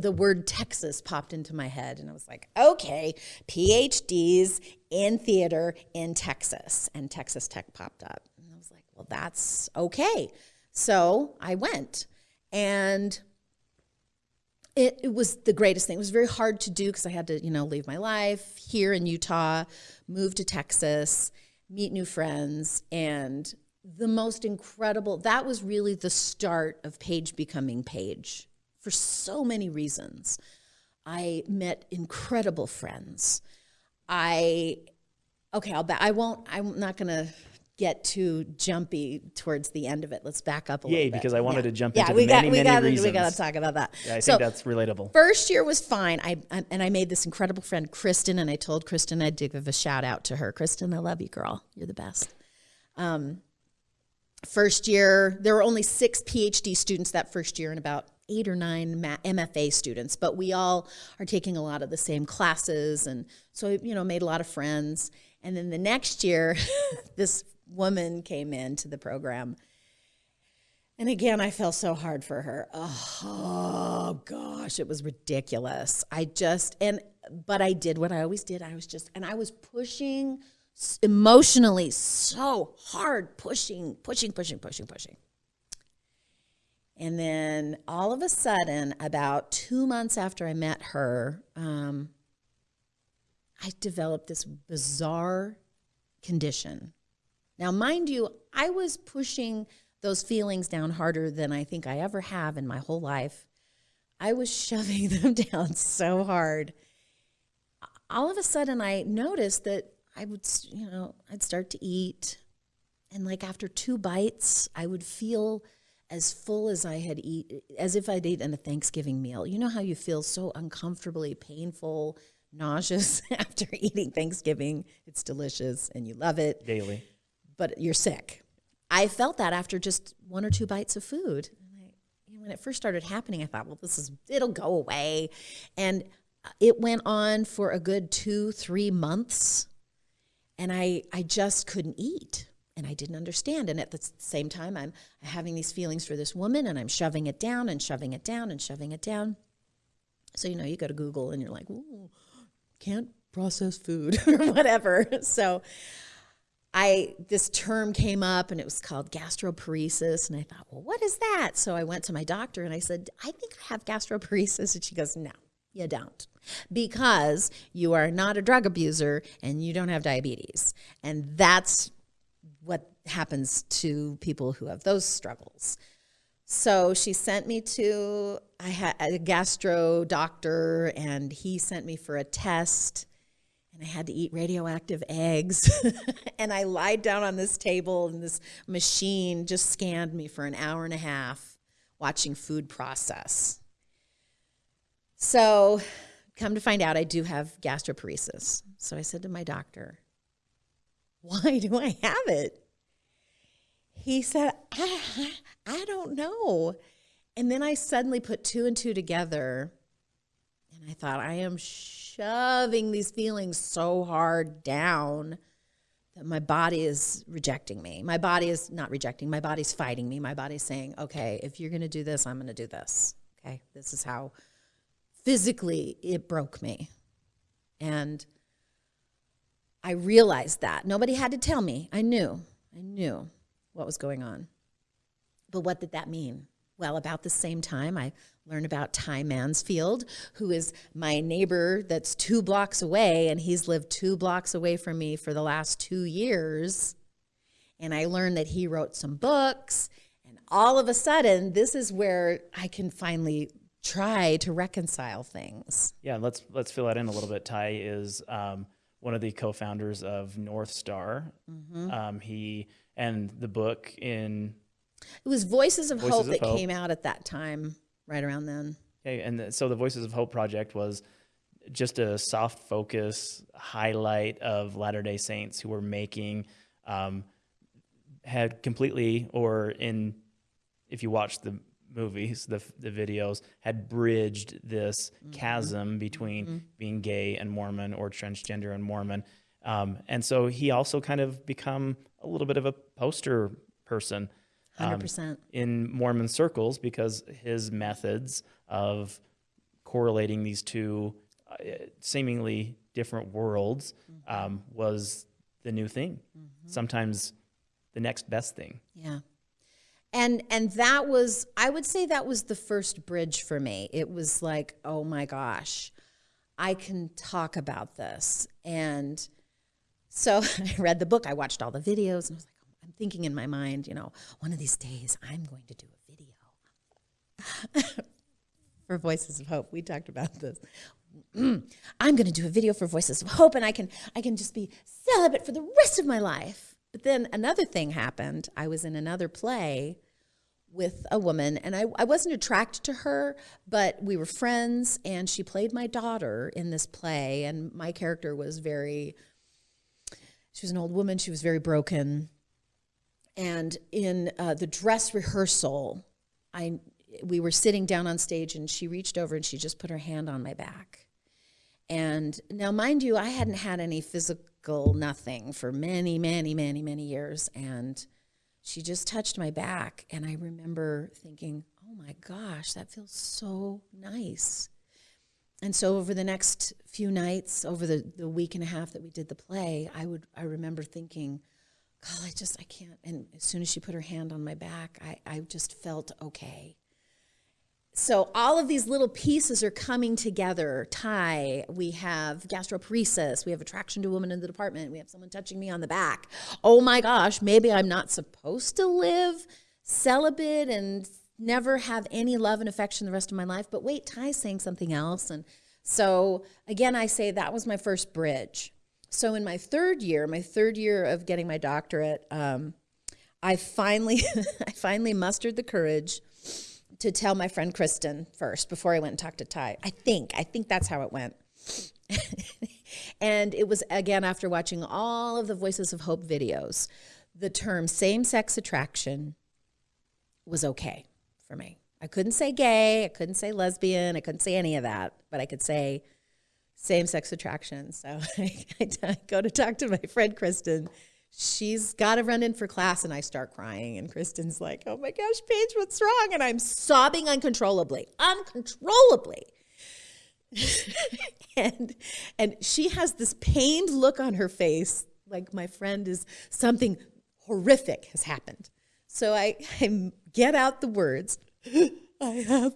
the word Texas popped into my head, and I was like, okay, PhDs in theater in Texas, and Texas Tech popped up, and I was like, well, that's okay. So I went, and it, it was the greatest thing. It was very hard to do because I had to, you know, leave my life here in Utah, move to Texas, meet new friends, and the most incredible. That was really the start of Paige becoming Paige for so many reasons. I met incredible friends. I okay, I'll back. I won't. I'm not gonna get too jumpy towards the end of it. Let's back up a Yay, little bit. Yeah, because I wanted to jump yeah, into we the got, many, we many got, reasons. We got to talk about that. Yeah, I so, think that's relatable. First year was fine. I, I and I made this incredible friend, Kristen, and I told Kristen I'd give a shout out to her. Kristen, I love you, girl. You're the best. Um, first year, there were only six PhD students that first year, and about eight or nine MFA students. But we all are taking a lot of the same classes, and so you know, made a lot of friends. And then the next year, this woman came into the program. And again, I felt so hard for her. Oh, gosh, it was ridiculous. I just and but I did what I always did. I was just and I was pushing emotionally so hard, pushing, pushing, pushing, pushing, pushing. And then all of a sudden, about two months after I met her, um, I developed this bizarre condition. Now, mind you, I was pushing those feelings down harder than I think I ever have in my whole life. I was shoving them down so hard. All of a sudden, I noticed that I would, you know, I'd start to eat. And like after two bites, I would feel as full as I had eat, as if I'd eaten a Thanksgiving meal. You know how you feel so uncomfortably painful, nauseous after eating Thanksgiving? It's delicious and you love it Daily. But you're sick. I felt that after just one or two bites of food. When it first started happening, I thought, well, this is, it'll go away. And uh, it went on for a good two, three months. And I, I just couldn't eat. And I didn't understand. And at the same time, I'm having these feelings for this woman and I'm shoving it down and shoving it down and shoving it down. So, you know, you go to Google and you're like, can't process food or whatever. So, I this term came up and it was called gastroparesis and I thought, well, what is that? So I went to my doctor and I said, I think I have gastroparesis and she goes, no, you don't. Because you are not a drug abuser and you don't have diabetes. And that's what happens to people who have those struggles. So she sent me to I had a gastro doctor and he sent me for a test and I had to eat radioactive eggs. and I lied down on this table, and this machine just scanned me for an hour and a half watching food process. So, come to find out, I do have gastroparesis. So I said to my doctor, Why do I have it? He said, I, I don't know. And then I suddenly put two and two together and I thought, I am shoving these feelings so hard down that my body is rejecting me. My body is not rejecting, my body's fighting me. My body's saying, okay, if you're going to do this, I'm going to do this. Okay, this is how physically it broke me. And I realized that. Nobody had to tell me. I knew. I knew what was going on. But what did that mean? Well, about the same time, I learned about Ty Mansfield, who is my neighbor that's two blocks away, and he's lived two blocks away from me for the last two years. And I learned that he wrote some books, and all of a sudden, this is where I can finally try to reconcile things. Yeah, let's let's fill that in a little bit. Ty is um, one of the co-founders of North Star. Mm-hmm. Um, he and the book in It was Voices of Voices Hope of that Hope. came out at that time, right around then. Okay, and the, so the Voices of Hope project was just a soft focus highlight of Latter Day Saints who were making um, had completely or in if you watch the movies, the the videos had bridged this chasm between being gay and Mormon or transgender and Mormon, um, and so he also kind of become a little bit of a poster person. Um, 100%. in Mormon circles because his methods of correlating these two uh, seemingly different worlds um, was the new thing. Sometimes the next best thing. Yeah. And and that was I would say that was the first bridge for me. It was like, oh my gosh, I can talk about this. And so I read the book, I watched all the videos, and I was thinking in my mind, you know, one of these days I'm going to do a video for Voices of Hope. We talked about this. I'm going to do a video for Voices of Hope, and I can I can just be celibate for the rest of my life. But then another thing happened. I was in another play with a woman, and I, I wasn't attracted to her, but we were friends, and she played my daughter in this play, and my character was very. She was an old woman. She was very broken. And in uh, the dress rehearsal, I we were sitting down on stage, and she reached over and she just put her hand on my back. And now, mind you, I hadn't had any physical nothing for many, many, many, many years. And she just touched my back. And I remember thinking, oh my gosh, that feels so nice. and so over the next few nights, over the, the week and a half that we did the play, I would I remember thinking, God, I just I can't. And as soon as she put her hand on my back, I, I just felt okay. So all of these little pieces are coming together. Ty, we have gastroparesis, we have attraction to a woman in the department, we have someone touching me on the back. Oh my gosh, maybe I'm not supposed to live celibate and never have any love and affection the rest of my life. But wait, Ty's saying something else. And so again, I say that was my first bridge. So in my third year, my third year of getting my doctorate, um, I finally, I finally mustered the courage to tell my friend Kristen first before I went and talked to Ty. I think, I think that's how it went. and it was again after watching all of the Voices of Hope videos, the term same sex attraction was okay for me. I couldn't say gay, I couldn't say lesbian, I couldn't say any of that, but I could say same sex attraction. So I, go to talk to my friend Kristen. She's got to run in for class, and I start crying. And Kristen's like, Oh my gosh, Paige, what's wrong? And I'm sobbing uncontrollably, uncontrollably. and and she has this pained look on her face like my friend is something horrific has happened so I, I get out the words, I have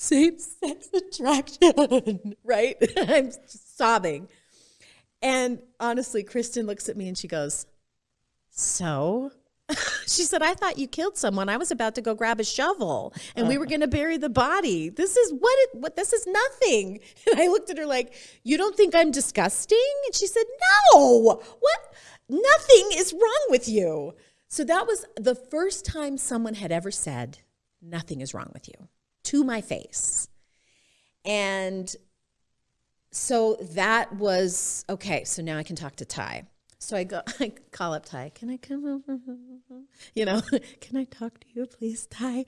same sex attraction, right? I'm sobbing. And honestly, Kristen looks at me and she goes, So? she said, I thought you killed someone. I was about to go grab a shovel and we were uh-huh. going to bury the body. This is what it, what, this is nothing. And I looked at her like, You don't think I'm disgusting? And she said, No, what? Nothing is wrong with you. So that was the first time someone had ever said, Nothing is wrong with you to my face. And so that was okay. So now I can talk to Ty. So I go, I call up Ty. Can I come over? You know, can I talk to you, please, Ty?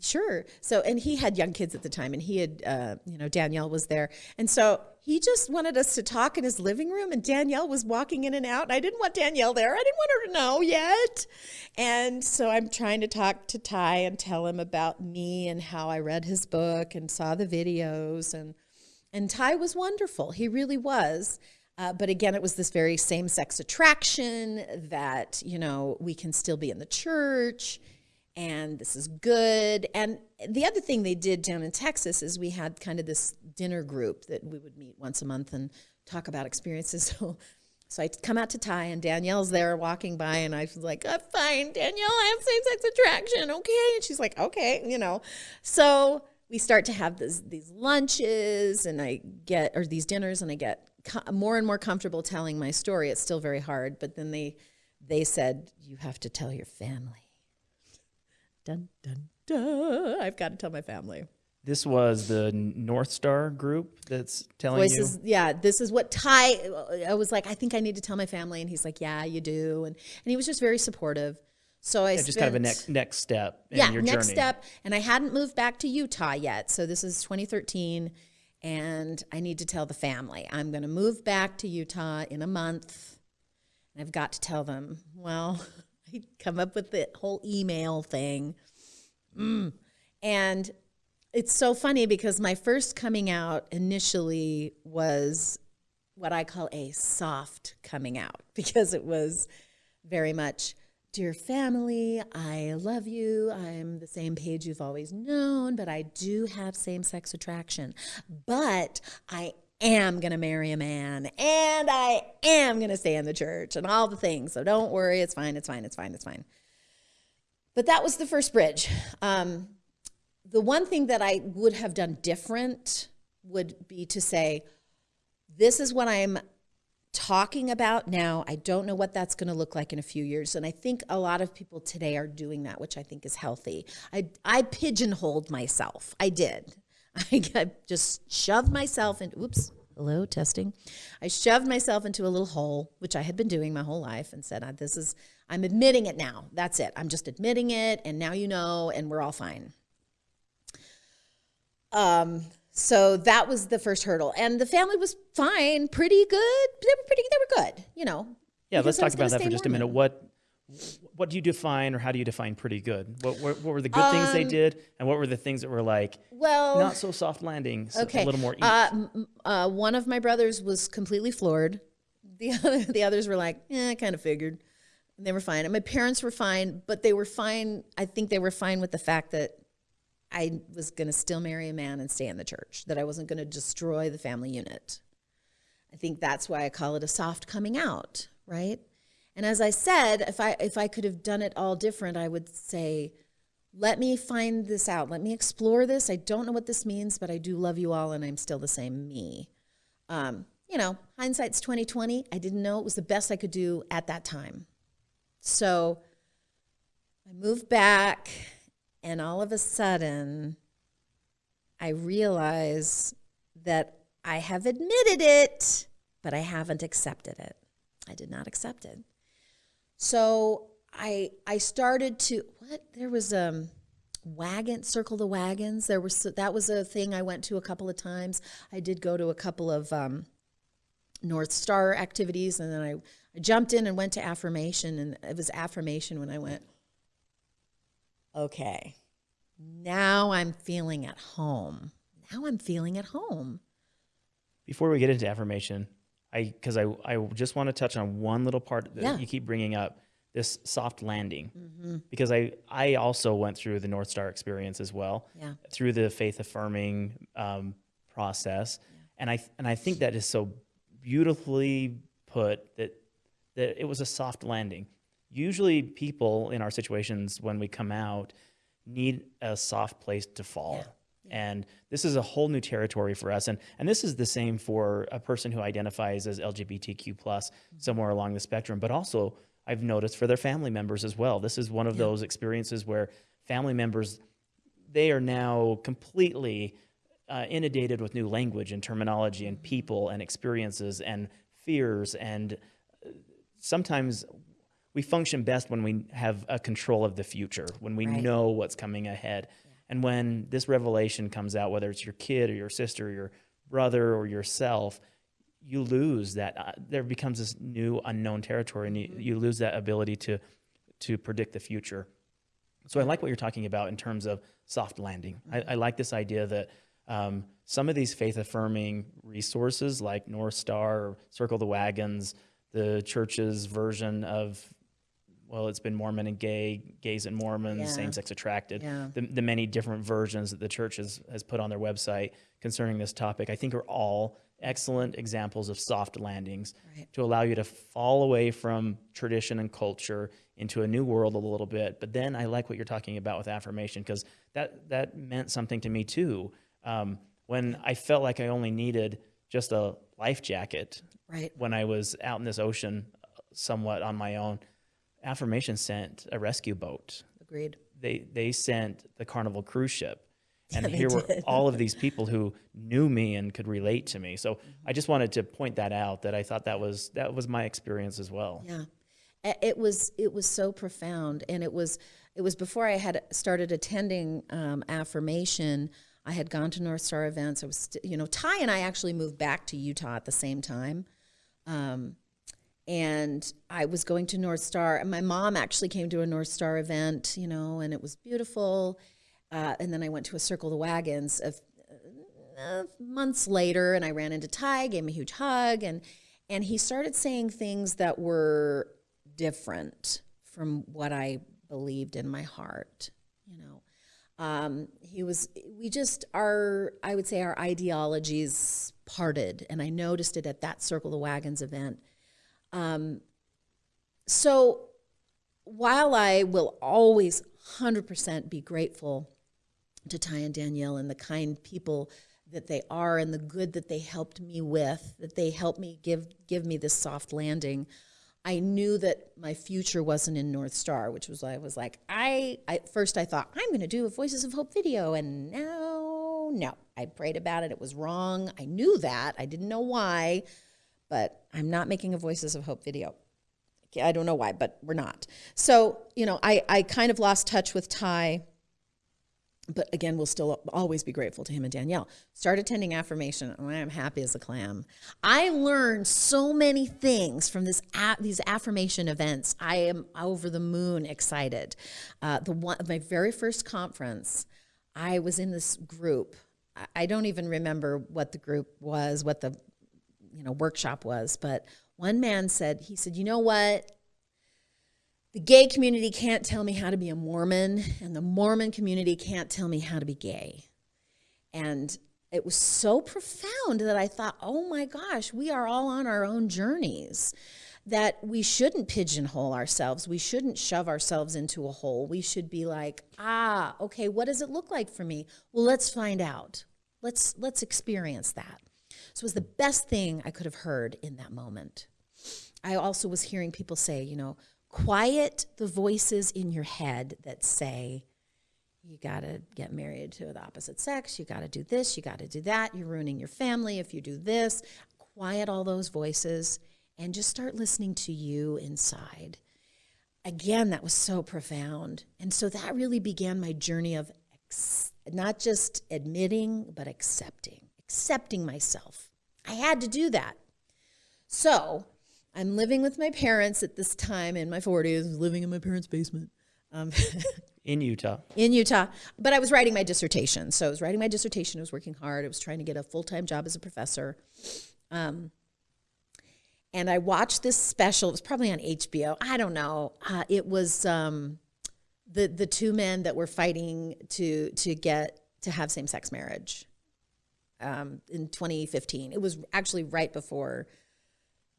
Sure. So, and he had young kids at the time, and he had, uh, you know, Danielle was there, and so he just wanted us to talk in his living room, and Danielle was walking in and out. And I didn't want Danielle there. I didn't want her to know yet. And so I'm trying to talk to Ty and tell him about me and how I read his book and saw the videos. And, and Ty was wonderful. He really was. Uh, but again, it was this very same sex attraction that, you know, we can still be in the church and this is good. And the other thing they did down in Texas is we had kind of this dinner group that we would meet once a month and talk about experiences. So, so I come out to Ty and Danielle's there walking by and I was like, I'm fine, Danielle, I have same-sex attraction, okay? And she's like, okay, you know. So we start to have this, these lunches and I get, or these dinners and I get more and more comfortable telling my story. It's still very hard, but then they, they said, you have to tell your family dun, dun, dun. I've got to tell my family. This was the North Star group that's telling Voices, you. Yeah, this is what Ty. I was like, I think I need to tell my family, and he's like, Yeah, you do, and and he was just very supportive. So I yeah, spent, just kind of a next next step. yeah, next journey. step, and I hadn't moved back to Utah yet, so this is 2013, and I need to tell the family I'm going to move back to Utah in a month, and I've got to tell them. Well, come up with the whole email thing. Mm. And it's so funny because my first coming out initially was what I call a soft coming out because it was very much, Dear family, I love you. I'm the same Paige you've always known, but I do have same sex attraction. But I am going to marry a man and I am going to stay in the church and all the things. So don't worry. It's fine. It's fine. It's fine. It's fine. But that was the first bridge. Um, the one thing that I would have done different would be to say, this is what I'm talking about now. I don't know what that's going to look like in a few years. And I think a lot of people today are doing that, which I think is healthy. I, I pigeonholed myself. I did. I just shoved myself into, oops, hello, testing. I shoved myself into a little hole, which I had been doing my whole life, and said, This is, I'm admitting it now. That's it. I'm just admitting it, and now you know, and we're all fine. Um, so that was the first hurdle. And the family was fine, pretty good. They were pretty, they were good, you know. Yeah, let's talk about that for just a minute. What, what do you define or how do you define pretty good? What, what, what were the good things Um, they did and what were the things that were like Well, not so soft landing, so okay. a little more? Uh, uh, one of my brothers was completely floored. The other, the others were like, "Yeah, I kind of figured." And they were fine. And my parents were fine, but they were fine. I think they were fine with the fact that I was going to still marry a man and stay in the church. That I wasn't going to destroy the family unit. I think that's why I call it a soft coming out, right? And as I said, if I if I could have done it all different, I would say, let me find this out. Let me explore this. I don't know what this means, but I do love you all, and I'm still the same me. Um, you know, hindsight's twenty twenty. I didn't know it was the best I could do at that time. So I moved back, and all of a sudden, I realize that I have admitted it, but I haven't accepted it. I did not accept it. So I I started to what there was um wagon circle the wagons there was that was a thing I went to a couple of times. I did go to a couple of um, North Star activities and then I, I jumped in and went to affirmation and it was affirmation when I went okay. Now I'm feeling at home. Now I'm feeling at home. Before we get into affirmation, I because I I just want to touch on one little part that Yeah. you keep bringing up this soft landing Mm-hmm. because I I also went through the North Star experience as well Yeah. through the faith affirming um, process and I and I think that is so beautifully put that that it was a soft landing. Usually, people in our situations when we come out need a soft place to fall. And this is a whole new territory for us. And, and this is the same for a person who identifies as LGBTQ plus somewhere along the spectrum, but also I've noticed for their family members as well. This is one of those experiences where family members, they are now completely uh, inundated with new language and terminology and people and experiences and fears. And uh, sometimes we function best when we have a control of the future, when we Right. know what's coming ahead. And when this revelation comes out, whether it's your kid or your sister or your brother or yourself, you lose that. Uh, there becomes this new unknown territory, and you, you lose that ability to to predict the future. So I like what you're talking about in terms of soft landing. I, I like this idea that um, some of these faith affirming resources like North Star or Circle the Wagons, the church's version of, well, it's been Mormon and gay, gays and Mormons, Yeah. same sex attracted, Yeah. the, the many different versions that the church has, has put on their website concerning this topic, I think are all excellent examples of soft landings Right. to allow you to fall away from tradition and culture into a new world a little bit. But then I like what you're talking about with affirmation because that that meant something to me too. Um, when I felt like I only needed just a life jacket Right. when I was out in this ocean, uh, somewhat on my own, affirmation sent a rescue boat. Agreed. They they sent the Carnival cruise ship. And Yeah, here were all of these people who knew me and could relate to me. So I just wanted to point that out that I thought that was that was my experience as well. Yeah, it was it was so profound, and it was it was before I had started attending um, affirmation. I had gone to North Star events. I was, you know, Ty and I actually moved back to Utah at the same time, um, and I was going to North Star. And my mom actually came to a North Star event, you know, and it was beautiful. Uh, and then I went to a Circle the Wagons of uh, months later, and I ran into Ty, gave him a huge hug, and and he started saying things that were different from what I believed in my heart. You know, um, he was. We just our I would say our ideologies parted, and I noticed it at that Circle the Wagons event. Um, so while I will always 100% be grateful to Ty and Danielle and the kind people that they are and the good that they helped me with, that they helped me give give me this soft landing. I knew that my future wasn't in North Star, which was why I was like, I, I first I thought I'm going to do a Voices of Hope video, and no, no, I prayed about it. It was wrong. I knew that. I didn't know why, but I'm not making a Voices of Hope video. I don't know why, but we're not. So, you know, I, I kind of lost touch with Ty but again, we'll still always be grateful to him and Danielle. Start attending affirmation, and I am happy as a clam. I learned so many things from this these affirmation events. I am over the moon excited. Uh, the one my very first conference, I was in this group. I don't even remember what the group was, what the you know workshop was, but one man said he said, "You know what? the gay community can't tell me how to be a Mormon, and the Mormon community can't tell me how to be gay. And it was so profound that I thought, oh my gosh, we are all on our own journeys. That we shouldn't pigeonhole ourselves. We shouldn't shove ourselves into a hole. We should be like, ah, okay, what does it look like for me? Well, let's find out. Let's let's experience that. So it was the best thing I could have heard in that moment. I also was hearing people say, you know, quiet the voices in your head that say, you got to get married to the opposite sex, you got to do this, you got to do that, you're ruining your family if you do this. Quiet all those voices and just start listening to you inside. Again, that was so profound. And so that really began my journey of not just admitting, but accepting, accepting myself. I had to do that. So I'm living with my parents at this time in my 40s, living in my parents' basement. Um, in Utah. in Utah. But I was writing my dissertation. So I was writing my dissertation. I was working hard. I was trying to get a full time job as a professor. Um, and I watched this special. It was probably on HBO. I don't know. Uh, it was um, the the two men that were fighting to to get to have same sex marriage um, in 2015. It was actually right before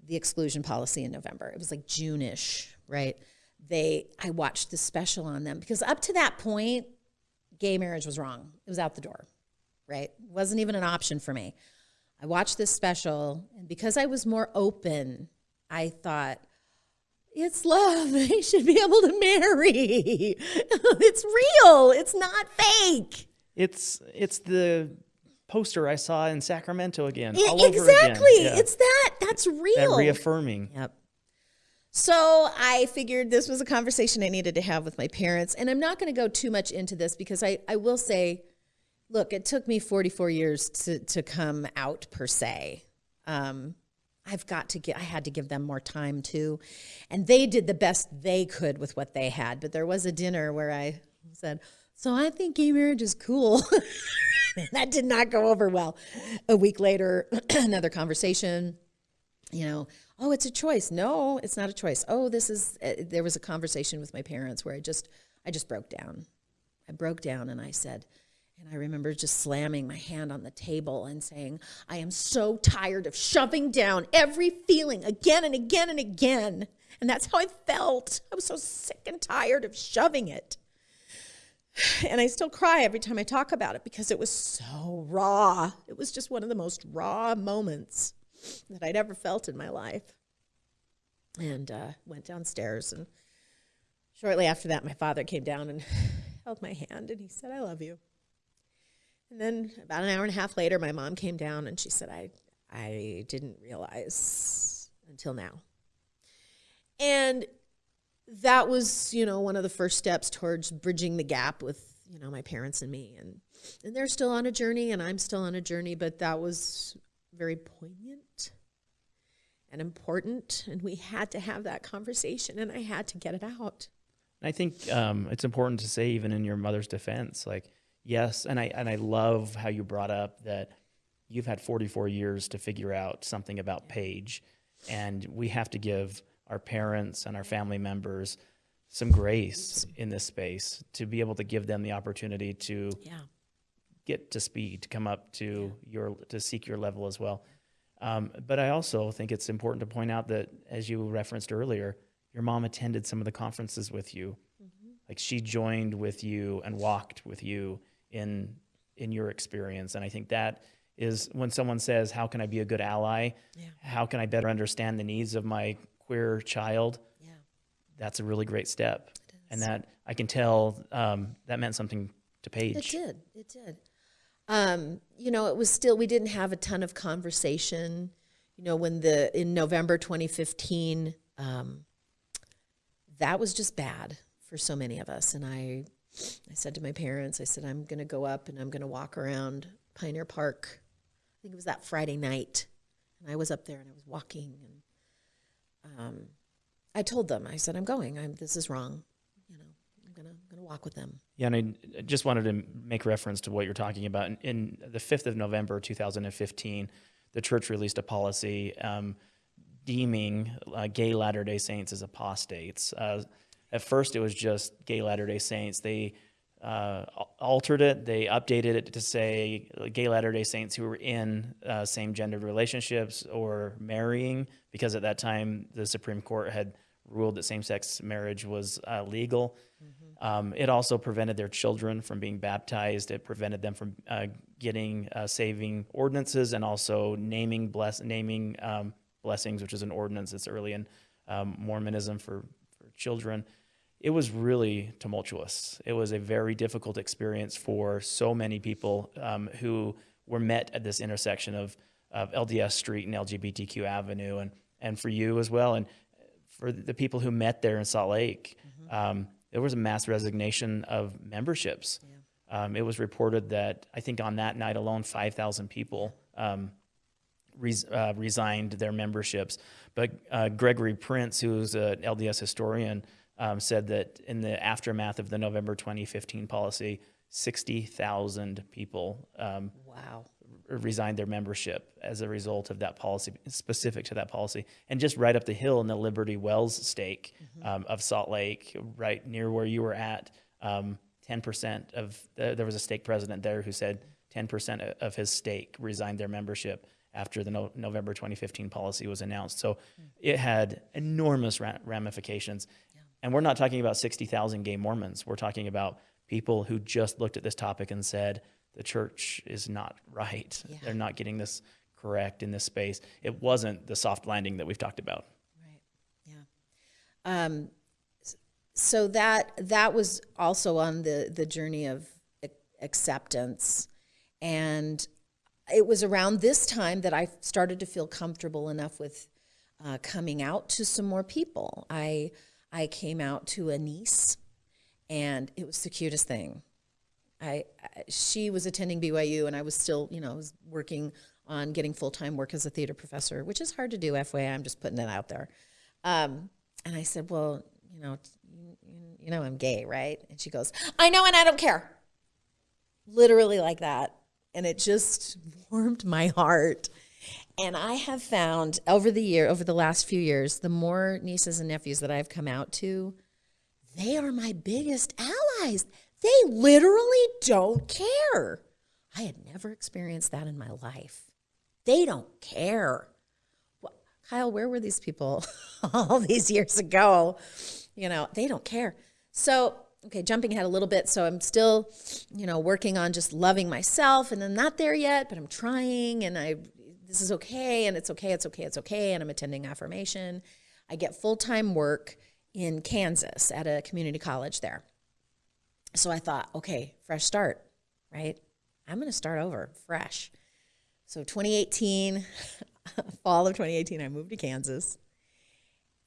the exclusion policy in November. It was like June-ish, right? They I watched the special on them because up to that point, gay marriage was wrong. It was out the door, right? It wasn't even an option for me. I watched this special, and because I was more open, I thought, it's love. They should be able to marry. it's real. It's not fake. It's it's the poster I saw in Sacramento again. Yeah, all over exactly. Again. Yeah. It's that. That's real. that reaffirming. Yep. So I figured this was a conversation I needed to have with my parents. And I'm not going to go too much into this because I, I will say, look, it took me 44 years to, to come out per se. Um, I've got to get, I had to give them more time too. And they did the best they could with what they had. But there was a dinner where I said, So I think gay marriage is cool. that did not go over well. A week later, another conversation you know, oh, it's a choice. No, it's not a choice. Oh, this is. Uh, there was a conversation with my parents where I just, I just broke down. I broke down and I said, and I remember just slamming my hand on the table and saying, I am so tired of shoving down every feeling again and again and again. And that's how I felt. I was so sick and tired of shoving it. And I still cry every time I talk about it because it was so raw. It was just one of the most raw moments that I'd ever felt in my life. And uh, went downstairs, and shortly after that, my father came down and held my hand, and he said, "I love you." And then about an hour and a half later, my mom came down, and she said, "I, I didn't realize until now." And that was, you know, one of the first steps towards bridging the gap with, you know, my parents and me. And and they're still on a journey, and I'm still on a journey. But that was very poignant and important. And we had to have that conversation, and I had to get it out. And I think um, it's important to say, even in your mother's defense, like yes, and I and I love how you brought up that you've had 44 years to figure out something about Paige, and we have to give our parents and our family members some grace in this space to be able to give them the opportunity to Yeah. get to speed, to come up to your to seek your level as well. Um, but I also think it's important to point out that, as you referenced earlier, your mom attended some of the conferences with you. Like she joined with you and walked with you in in your experience, and I think that is when someone says, "How can I be a good ally? Yeah. How can I better understand the needs of my queer child?" Yeah. That's a really great step, and that I can tell um, that meant something to Paige. It did. It did. Um, you know, it was still we didn't have a ton of conversation. You know, when the in November 2015, um, that was just bad for so many of us, and I I said to my parents, I said, I'm going to go up and I'm going to walk around Pioneer Park. I think it was that Friday night. And I was up there and I was walking. And um, I told them, I said, I'm going. I'm, this is wrong. You know, I'm going to I'm gonna walk with them. Yeah, and I just wanted to make reference to what you're talking about. In, in the 5th of November 2015, the church released a policy um, deeming uh, gay Latter day Saints as apostates. Uh, at first, it was just gay Latter day Saints. They uh, altered it, they updated it to say gay Latter day Saints who were in uh, same gendered relationships or marrying, because at that time the Supreme Court had ruled that same sex marriage was uh, legal. Um, it also prevented their children from being baptized. It prevented them from uh, getting uh, saving ordinances and also naming bless naming um, blessings, which is an ordinance that's early in um, Mormonism for, for children. It was really tumultuous. It was a very difficult experience for so many people um, who were met at this intersection of, of LDS Street and LGBTQ Avenue, and and for you as well, and for the people who met there in Salt Lake. Um, there was a mass resignation of memberships. Um, it was reported that I think on that night alone, 5,000 people um, res- uh, resigned their memberships. But uh, Gregory Prince, who's an LDS historian, um, said that in the aftermath of the November 2015 policy, 60,000 people um, Wow. resigned their membership as a result of that policy, specific to that policy. And just right up the hill in the Liberty Wells stake um, of Salt Lake, right near where you were at, um, 10% of, uh, there was a stake president there who said 10% of his stake resigned their membership after the no- November 2015 policy was announced. So it had enormous ra- ramifications. And we're not talking about 60,000 gay Mormons. We're talking about people who just looked at this topic and said, the church is not right. Yeah. They're not getting this correct in this space. It wasn't the soft landing that we've talked about. Right. Yeah. Um, so that that was also on the the journey of acceptance, and it was around this time that I started to feel comfortable enough with uh, coming out to some more people. I I came out to a niece, and it was the cutest thing. I, I she was attending BYU and I was still, you know, I was working on getting full time work as a theater professor, which is hard to do. FYI, I'm just putting it out there. Um, and I said, well, you know, you, you know, I'm gay, right? And she goes, I know, and I don't care. Literally like that, and it just warmed my heart. And I have found over the year, over the last few years, the more nieces and nephews that I've come out to, they are my biggest allies. They literally don't care. I had never experienced that in my life. They don't care. Wha- Kyle, where were these people all these years ago? You know, they don't care. So, okay, jumping ahead a little bit. So I'm still, you know, working on just loving myself and I'm not there yet, but I'm trying and I this is okay and it's okay, it's okay, it's okay and I'm attending affirmation. I get full-time work in Kansas at a community college there. So I thought, okay, fresh start, right? I'm going to start over fresh. So 2018, fall of 2018, I moved to Kansas.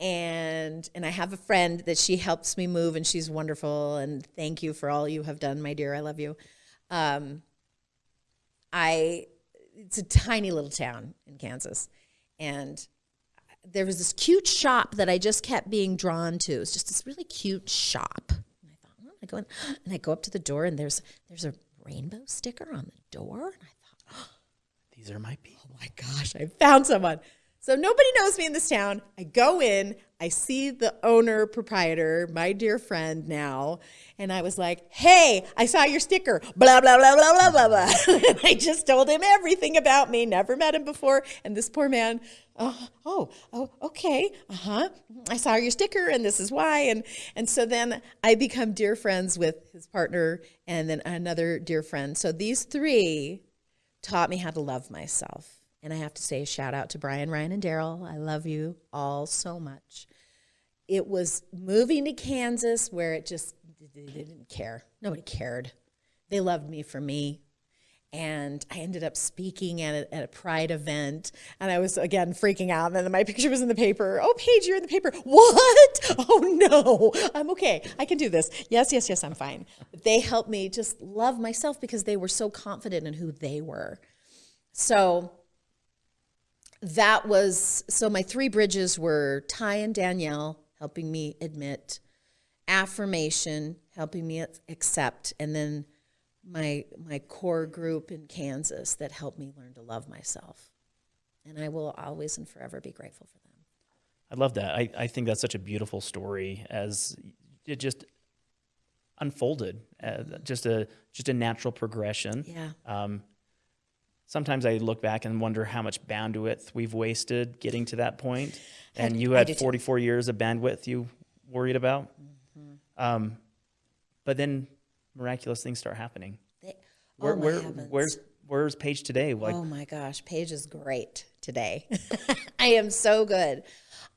And and I have a friend that she helps me move and she's wonderful and thank you for all you have done, my dear. I love you. Um, I it's a tiny little town in Kansas. And there was this cute shop that I just kept being drawn to. It's just this really cute shop. And I thought, well, I go in, and I go up to the door, and there's there's a rainbow sticker on the door, and I thought, oh, These are my people. oh my gosh, I found someone. So nobody knows me in this town. I go in, I see the owner, proprietor, my dear friend now, and I was like, hey, I saw your sticker, blah, blah, blah, blah, blah, blah, blah. I just told him everything about me, never met him before. And this poor man, oh, oh, oh okay, uh-huh. I saw your sticker and this is why. And and so then I become dear friends with his partner and then another dear friend. So these three taught me how to love myself. And I have to say, a shout out to Brian, Ryan, and Daryl. I love you all so much. It was moving to Kansas where it just they didn't care. Nobody cared. They loved me for me. and I ended up speaking at a, at a pride event, and I was again freaking out. And then my picture was in the paper. Oh, Paige, you're in the paper. What? Oh no, I'm okay. I can do this. Yes, yes, yes, I'm fine. But they helped me just love myself because they were so confident in who they were. So that was so. My three bridges were Ty and Danielle helping me admit, affirmation helping me accept, and then my my core group in Kansas that helped me learn to love myself. And I will always and forever be grateful for them. I love that. I, I think that's such a beautiful story as it just unfolded, uh, just a just a natural progression. Yeah. Um, sometimes I look back and wonder how much bandwidth we've wasted getting to that point. And you had do too. 44 years of bandwidth you worried about. Mm-hmm. Um, but then miraculous things start happening. They, Where, oh where, where's where's Paige today? Like, oh my gosh, Paige is great today. I am so good.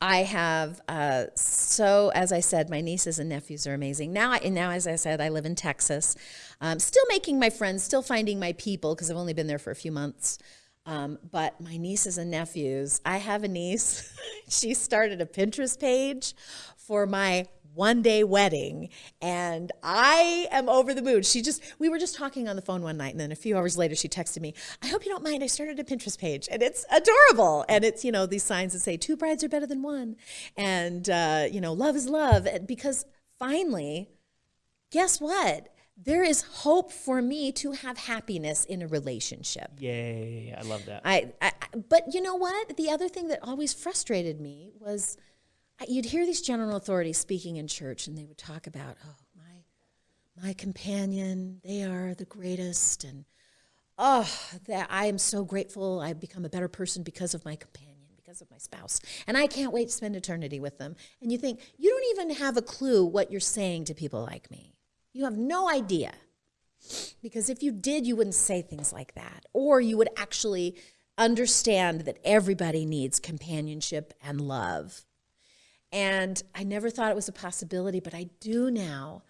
I have uh, so, as I said, my nieces and nephews are amazing. Now, I, now as I said, I live in Texas. Um, still making my friends, still finding my people because I've only been there for a few months. Um, but my nieces and nephews, I have a niece. she started a Pinterest page for my one day wedding and I am over the moon. She just, we were just talking on the phone one night and then a few hours later she texted me, I hope you don't mind. I started a Pinterest page and it's adorable. And it's, you know, these signs that say two brides are better than one. And, uh, you know, love is love. And because finally, guess what? There is hope for me to have happiness in a relationship. yay! I love that. I, I, but you know what? The other thing that always frustrated me was you'd hear these general authorities speaking in church, and they would talk about, oh, my, my companion, they are the greatest, and oh, that I am so grateful. I've become a better person because of my companion, because of my spouse, and I can't wait to spend eternity with them. And you think you don't even have a clue what you're saying to people like me. You have no idea. Because if you did, you wouldn't say things like that. Or you would actually understand that everybody needs companionship and love. And I never thought it was a possibility, but I do now.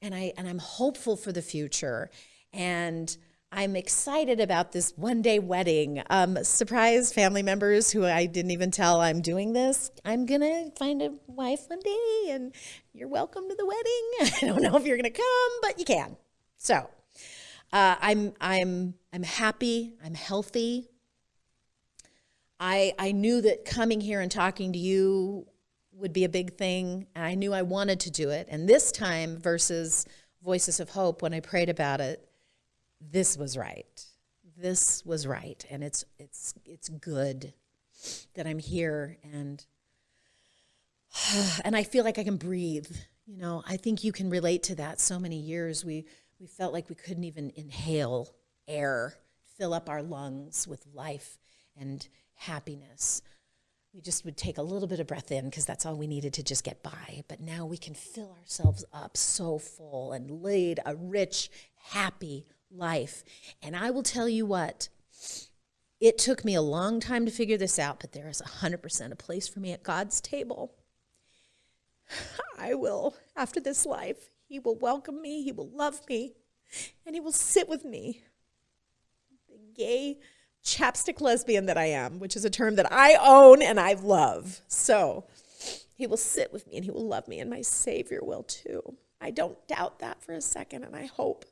And I and I'm hopeful for the future. And I'm excited about this one day wedding. Um, surprise family members who I didn't even tell I'm doing this. I'm gonna find a wife one day, and you're welcome to the wedding. I don't know if you're gonna come, but you can. So uh, I'm I'm I'm happy. I'm healthy. I I knew that coming here and talking to you would be a big thing, I knew I wanted to do it. And this time versus Voices of Hope, when I prayed about it, this was right. This was right, and it's it's it's good that I'm here and and I feel like I can breathe. You know, I think you can relate to that. So many years we we felt like we couldn't even inhale air, fill up our lungs with life and happiness. We just would take a little bit of breath in because that's all we needed to just get by. But now we can fill ourselves up so full and lead a rich, happy life. And I will tell you what, it took me a long time to figure this out, but there is 100% a place for me at God's table. I will, after this life, He will welcome me, He will love me, and He will sit with me. The gay chapstick lesbian that I am, which is a term that I own and I love. So He will sit with me and He will love me, and my Savior will too. I don't doubt that for a second, and I hope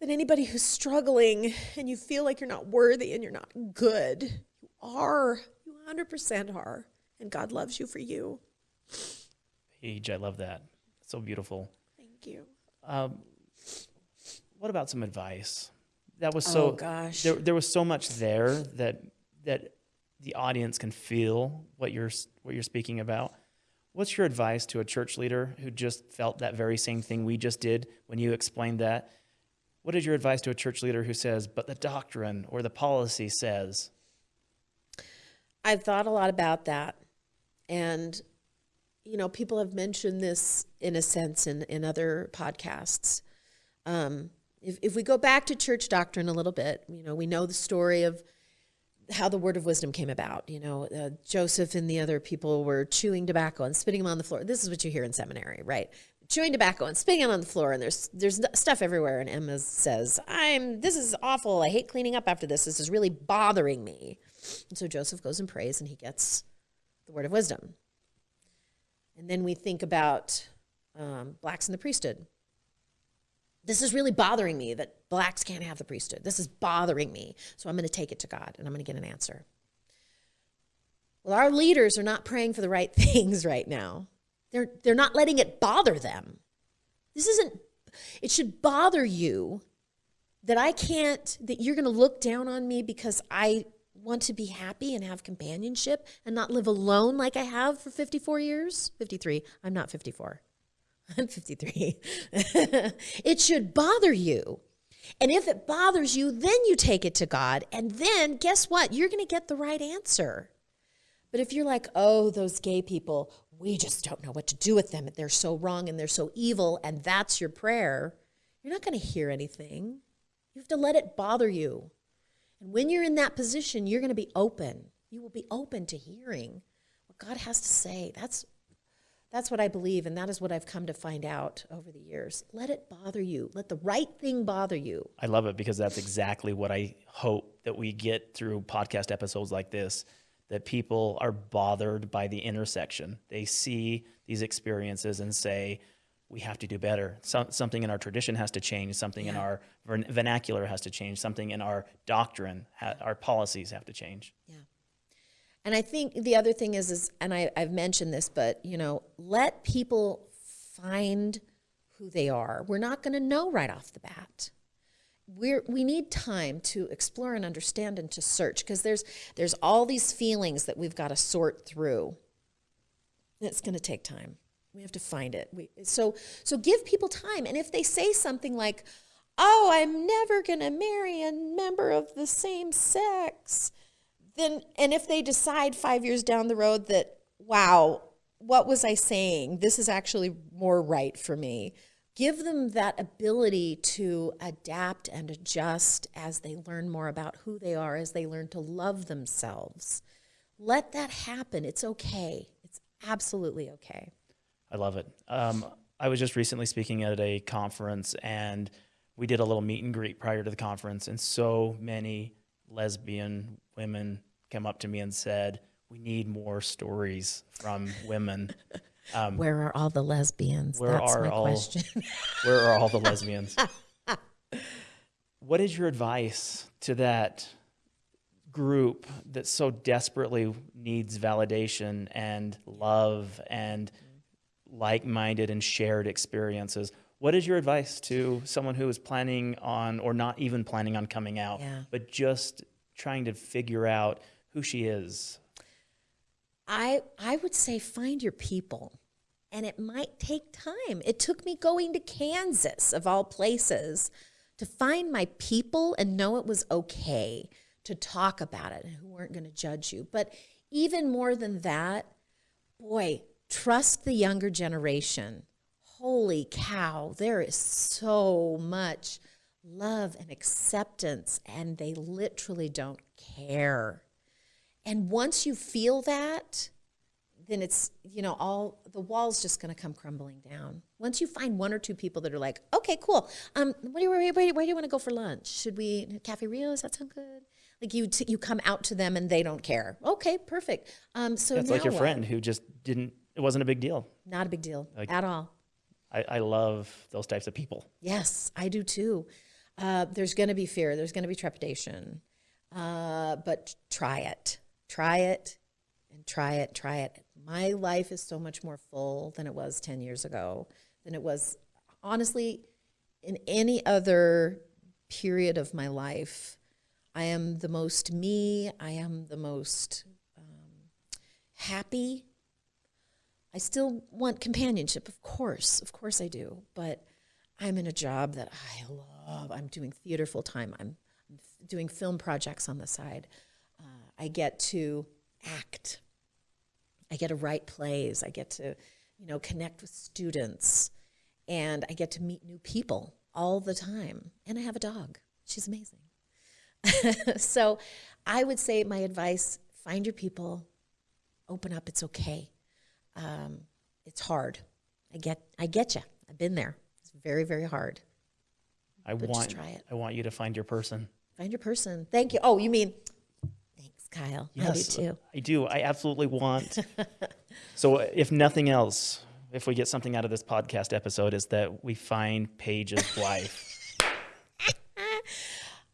that anybody who's struggling and you feel like you're not worthy and you're not good, you are. You 100% are. And God loves you for you. Paige, I love that. So beautiful. Thank you. Um, what about some advice? That was so. Oh, gosh. There, there was so much there that that the audience can feel what you're what you're speaking about. What's your advice to a church leader who just felt that very same thing we just did when you explained that? What is your advice to a church leader who says, "But the doctrine or the policy says"? I've thought a lot about that. And, you know, people have mentioned this in a sense in, in other podcasts. Um, if, if we go back to church doctrine a little bit, you know, we know the story of how the word of wisdom came about. You know, uh, Joseph and the other people were chewing tobacco and spitting them on the floor. This is what you hear in seminary, right? chewing tobacco and spitting it on the floor and there's there's stuff everywhere and Emma says, "I'm this is awful. I hate cleaning up after this. This is really bothering me." And so Joseph goes and prays and he gets the word of wisdom. And then we think about um, blacks in the priesthood. This is really bothering me that blacks can't have the priesthood. This is bothering me. So I'm going to take it to God and I'm going to get an answer. Well, our leaders are not praying for the right things right now. They're, they're not letting it bother them. This isn't, it should bother you that I can't, that you're going to look down on me because I want to be happy and have companionship and not live alone like I have for 54 years. 53. I'm not 54. I'm 53. it should bother you. And if it bothers you, then you take it to God. And then guess what? You're going to get the right answer. But if you're like, oh, those gay people, we just don't know what to do with them. They're so wrong and they're so evil, and that's your prayer, you're not going to hear anything. You have to let it bother you. And when you're in that position, you're going to be open. You will be open to hearing what God has to say. That's that's what I believe, and that is what I've come to find out over the years. Let it bother you. Let the right thing bother you. I love it because that's exactly what I hope that we get through podcast episodes like this that people are bothered by the intersection. They see these experiences and say, we have to do better. So, something in our tradition has to change. Something yeah. in our vernacular has to change. Something in our doctrine, our policies have to change. Yeah. And I think the other thing is, is and I, I've mentioned this, but you know, let people find who they are. We're not going to know right off the bat. We're we need time to explore and understand and to search because there's there's all these feelings that we've got to sort through. It's going to take time. We have to find it. We, so so give people time and if they say something like oh i'm never going to marry a member of the same sex then and if they decide 5 years down the road that wow what was i saying this is actually more right for me give them that ability to adapt and adjust as they learn more about who they are, as they learn to love themselves. Let that happen. It's okay. It's absolutely okay. I love it. Um, I was just recently speaking at a conference and we did a little meet and greet prior to the conference, and so many lesbian women came up to me and said, We need more stories from women Um, where are all the lesbians? Where That's are my all, question. where are all the lesbians? what is your advice to that group that so desperately needs validation and love and like-minded and shared experiences? What is your advice to someone who is planning on or not even planning on coming out, yeah. but just trying to figure out who she is? I I would say find your people. And it might take time. It took me going to Kansas of all places to find my people and know it was okay to talk about it and who weren't going to judge you. But even more than that, boy, trust the younger generation. Holy cow, there is so much love and acceptance, and they literally don't care. And once you feel that, then it's, you know, all the wall's just going to come crumbling down. Once you find one or two people that are like, okay, cool. Um, what do you, where, where, where do you want to go for lunch? Should we, Cafe Rio, does that sound good? Like you, t- you come out to them and they don't care. Okay, perfect. Um, so it's like your what? friend who just didn't, it wasn't a big deal. Not a big deal like, at all. I, I love those types of people. Yes, I do too. Uh, there's going to be fear. There's going to be trepidation. Uh, but try it try it and try it, try it. My life is so much more full than it was 10 years ago, than it was, honestly, in any other period of my life. I am the most me, I am the most um, happy. I still want companionship, of course, of course I do, but I'm in a job that I love. I'm doing theater full time, I'm, I'm doing film projects on the side. I get to act. I get to write plays. I get to, you know, connect with students. And I get to meet new people all the time. And I have a dog. She's amazing. so I would say my advice, find your people, open up, it's okay. Um, it's hard. I get, I get you. I've been there. It's very, very hard. I But just want try it. I want you to find your person. Find your person. Thank you. Oh, you mean, Kyle. I do too. I do. I absolutely want. so, if nothing else, if we get something out of this podcast episode, is that we find Paige's wife.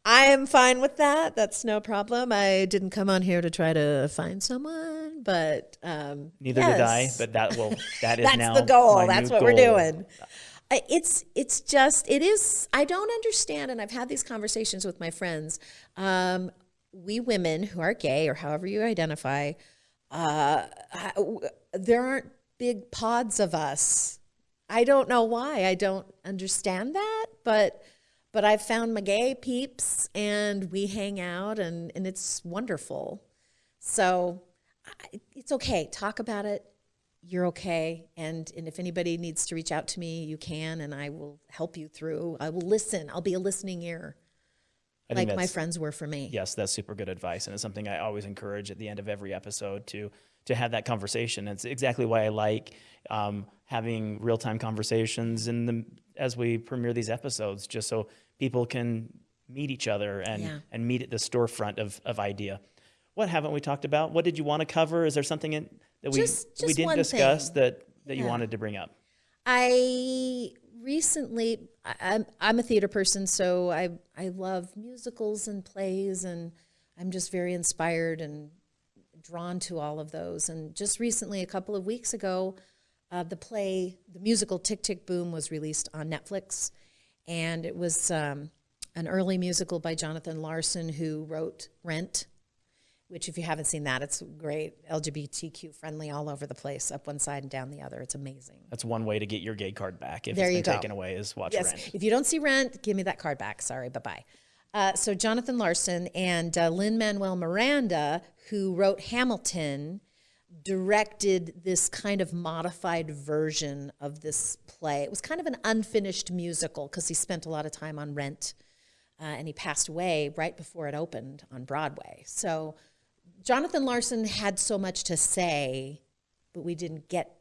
I am fine with that. That's no problem. I didn't come on here to try to find someone, but um, Neither did I, but that will that is that's now the goal. That's what we're doing. It's it's just it is. I don't understand, and I've had these conversations with my friends. Um, we women who are gay or however you identify, uh, I- there aren't big pods of us. I don't know why. I don't understand that, but but I've found my gay peeps, and we hang out, and and it's wonderful. So I, it's okay. Talk about it. You're okay. And and if anybody needs to reach out to me, you can, and I will help you through. I will listen. I'll be a listening ear, I like my friends were for me. Yes, that's super good advice, and it's something I always encourage at the end of every episode to to have that conversation. It's exactly why I like um, having real time conversations in the as we premiere these episodes, just so people can meet each other and Yeah. and meet at the storefront of of idea. What haven't we talked about? What did you want to cover? Is there something in, that we Just- we didn't discuss thing. that that you wanted to bring up? I recently, I- I'm, I'm a theater person, so I, I love musicals and plays, and I'm just very inspired and drawn to all of those. And just recently, a couple of weeks ago, uh, the play, the musical Tick Tick Boom, was released on Netflix, and it was um, an early musical by Jonathan Larson, who wrote Rent which if you haven't seen that, it's great. LGBTQ friendly all over the place, up one side and down the other. It's amazing. That's one way to get your gay card back if There it's been go. taken away is watch Yes. Rent. If you don't see Rent, give me that card back. Sorry. Bye bye. Uh, so Jonathan Larson and uh, Lin-Manuel Miranda, who wrote Hamilton, directed this kind of modified version of this play. It was kind of an unfinished musical because he spent a lot of time on Rent, uh, and he passed away right before it opened on Broadway. So Jonathan Larson had so much to say, but we didn't get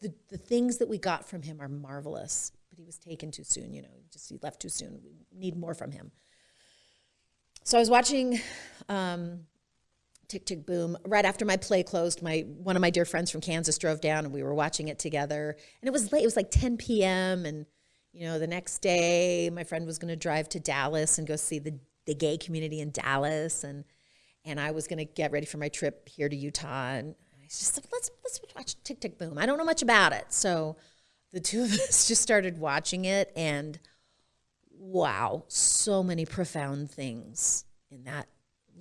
the, the things that we got from him are marvelous, but he was taken too soon. You know, just he left too soon. We need more from him. So I was watching um, Tick Tick Boom right after my play closed. My one of my dear friends from Kansas drove down, and we were watching it together. And it was late. It was like 10 p.m. And you know, the next day, my friend was going to drive to Dallas and go see the the gay community in Dallas, and and I was going to get ready for my trip here to Utah. And I just said, let's let's watch Tick Tick Boom. I don't know much about it, so the two of us just started watching it, and wow, so many profound things in that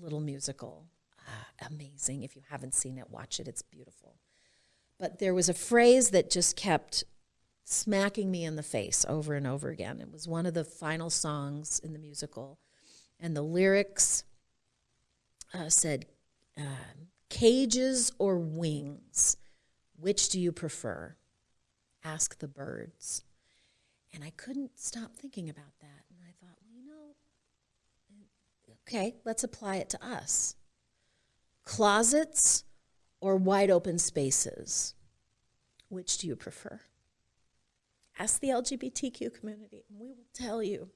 little musical. Ah, amazing. If you haven't seen it, watch it. It's beautiful. But there was a phrase that just kept smacking me in the face over and over again. It was one of the final songs in the musical, and the lyrics uh, said, um, Cages or wings? Which do you prefer? Ask the birds. And I couldn't stop thinking about that. And I thought, well, you know, okay, let's apply it to us. Closets or wide open spaces? Which do you prefer? Ask the LGBTQ community, and we will tell you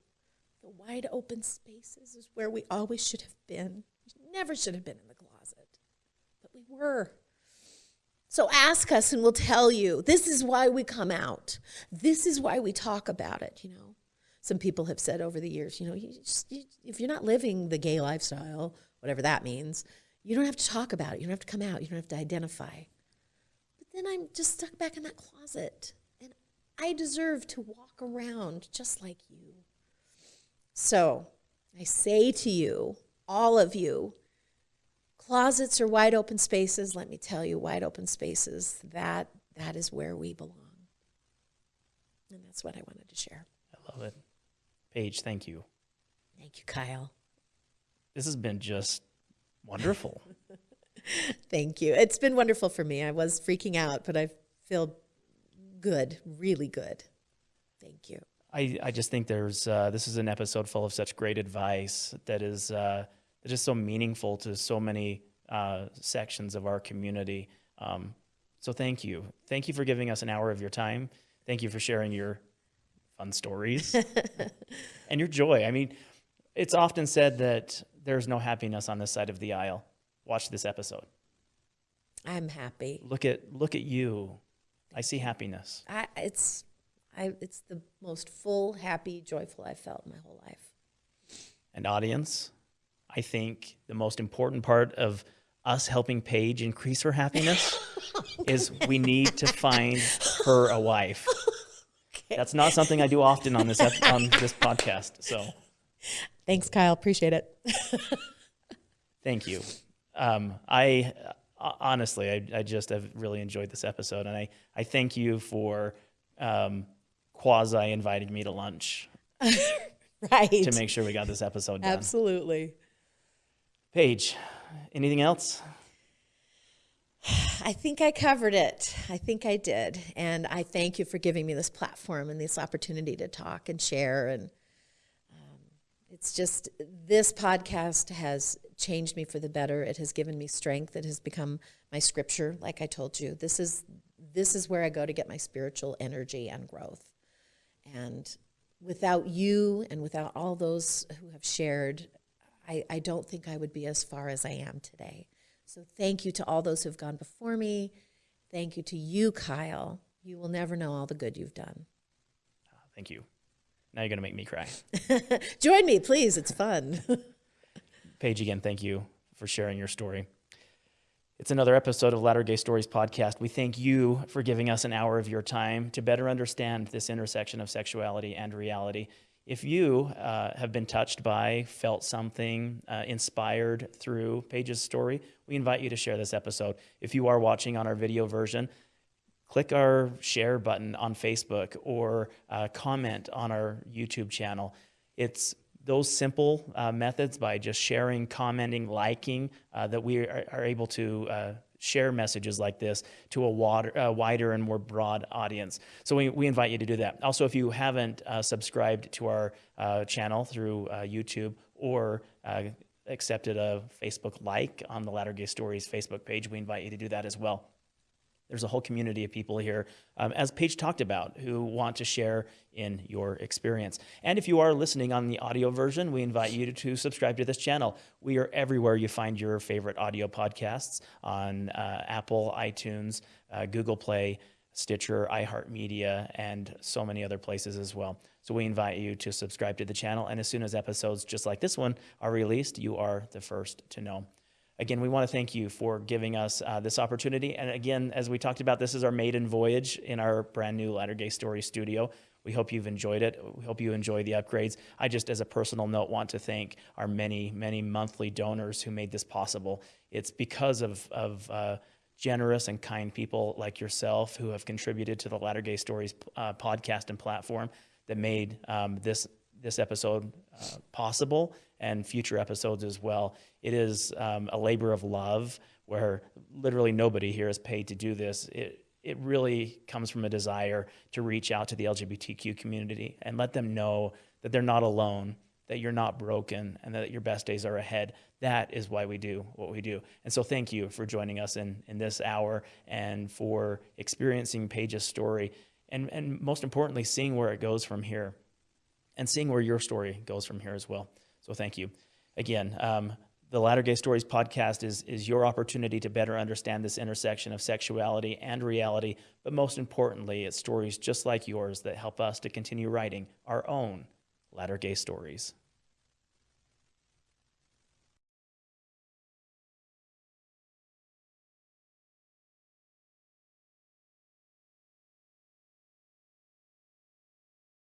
the wide open spaces is where we always should have been. We never should have been in the closet, but we were. So ask us and we'll tell you. This is why we come out. This is why we talk about it, you know. Some people have said over the years, you know, you just, you, if you're not living the gay lifestyle, whatever that means, you don't have to talk about it. You don't have to come out. You don't have to identify. But then I'm just stuck back in that closet. And I deserve to walk around just like you. So I say to you, all of you, closets are wide open spaces. Let me tell you, wide open spaces, that that is where we belong. And that's what I wanted to share. I love it. Paige, thank you. Thank you, Kyle. This has been just wonderful. Thank you. It's been wonderful for me. I was freaking out, but I feel good, really good. Thank you. I, I just think there's uh, this is an episode full of such great advice that is uh, that is so meaningful to so many uh, sections of our community. Um, so thank you, thank you for giving us an hour of your time. Thank you for sharing your fun stories and your joy. I mean, it's often said that there's no happiness on this side of the aisle. Watch this episode. I'm happy. Look at look at you. I see happiness. I, it's, I, it's the most full, happy, joyful I've felt in my whole life. And audience, I think the most important part of us helping Paige increase her happiness is we need to find her a wife. That's not something I do often on this on this podcast. So Thanks, Kyle. Appreciate it. thank you. Um, I uh, honestly, I, I just have really enjoyed this episode, and I I thank you for um, quasi inviting me to lunch Right. to make sure we got this episode done. Absolutely. Paige, anything else? I think I covered it. I think I did. And I thank you for giving me this platform and this opportunity to talk and share. And um, it's just, this podcast has changed me for the better. It has given me strength. It has become my scripture, like I told you. This is, this is where I go to get my spiritual energy and growth. And without you and without all those who have shared, I, I don't think I would be as far as I am today. So thank you to all those who've gone before me. Thank you to you, Kyle. You will never know all the good you've done. Ah, thank you. Now you're gonna make me cry. Join me, please. It's fun. Paige, again, thank you for sharing your story. It's another episode of Latter Gay Stories podcast. We thank you for giving us an hour of your time to better understand this intersection of sexuality and reality. If you uh, have been touched by, felt something, uh, inspired through Paige's story, we invite you to share this episode. If you are watching on our video version, click our share button on Facebook or uh, comment on our YouTube channel. It's those simple uh, methods by just sharing, commenting, liking uh, that we are, are able to uh, share messages like this to a water, uh, wider and more broad audience. So we, we invite you to do that. Also, if you haven't uh, subscribed to our uh, channel through uh, YouTube or accepted a Facebook like on the Latter Gay Stories Facebook page, we invite you to do that as well there's a whole community of people here, um, as Paige talked about, who want to share in your experience. And if you are listening on the audio version, we invite you to, subscribe to this channel. We are everywhere you find your favorite audio podcasts on uh, Apple, iTunes, uh, Google Play, Stitcher, iHeartMedia, and so many other places as well. So we invite you to subscribe to the channel. And as soon as episodes just like this one are released, you are the first to know. Again, we want to thank you for giving us uh, this opportunity. And again, as we talked about, this is our maiden voyage in our brand new Latter Gay Story studio. We hope you've enjoyed it. We hope you enjoy the upgrades. I just, as a personal note, want to thank our many, many monthly donors who made this possible. It's because of, of uh, generous and kind people like yourself who have contributed to the Latter Gay Stories uh, podcast and platform that made um, this this episode uh, possible and future episodes as well. It is um, a labor of love where literally nobody here is paid to do this. It, it really comes from a desire to reach out to the LGBTQ community and let them know that they're not alone, that you're not broken, and that your best days are ahead. That is why we do what we do. And so thank you for joining us in, in this hour and for experiencing Paige's story and, and most importantly, seeing where it goes from here and seeing where your story goes from here as well. So thank you. Again, um, the Latter Gay Stories podcast is, is your opportunity to better understand this intersection of sexuality and reality, but most importantly, it's stories just like yours that help us to continue writing our own Latter Gay Stories.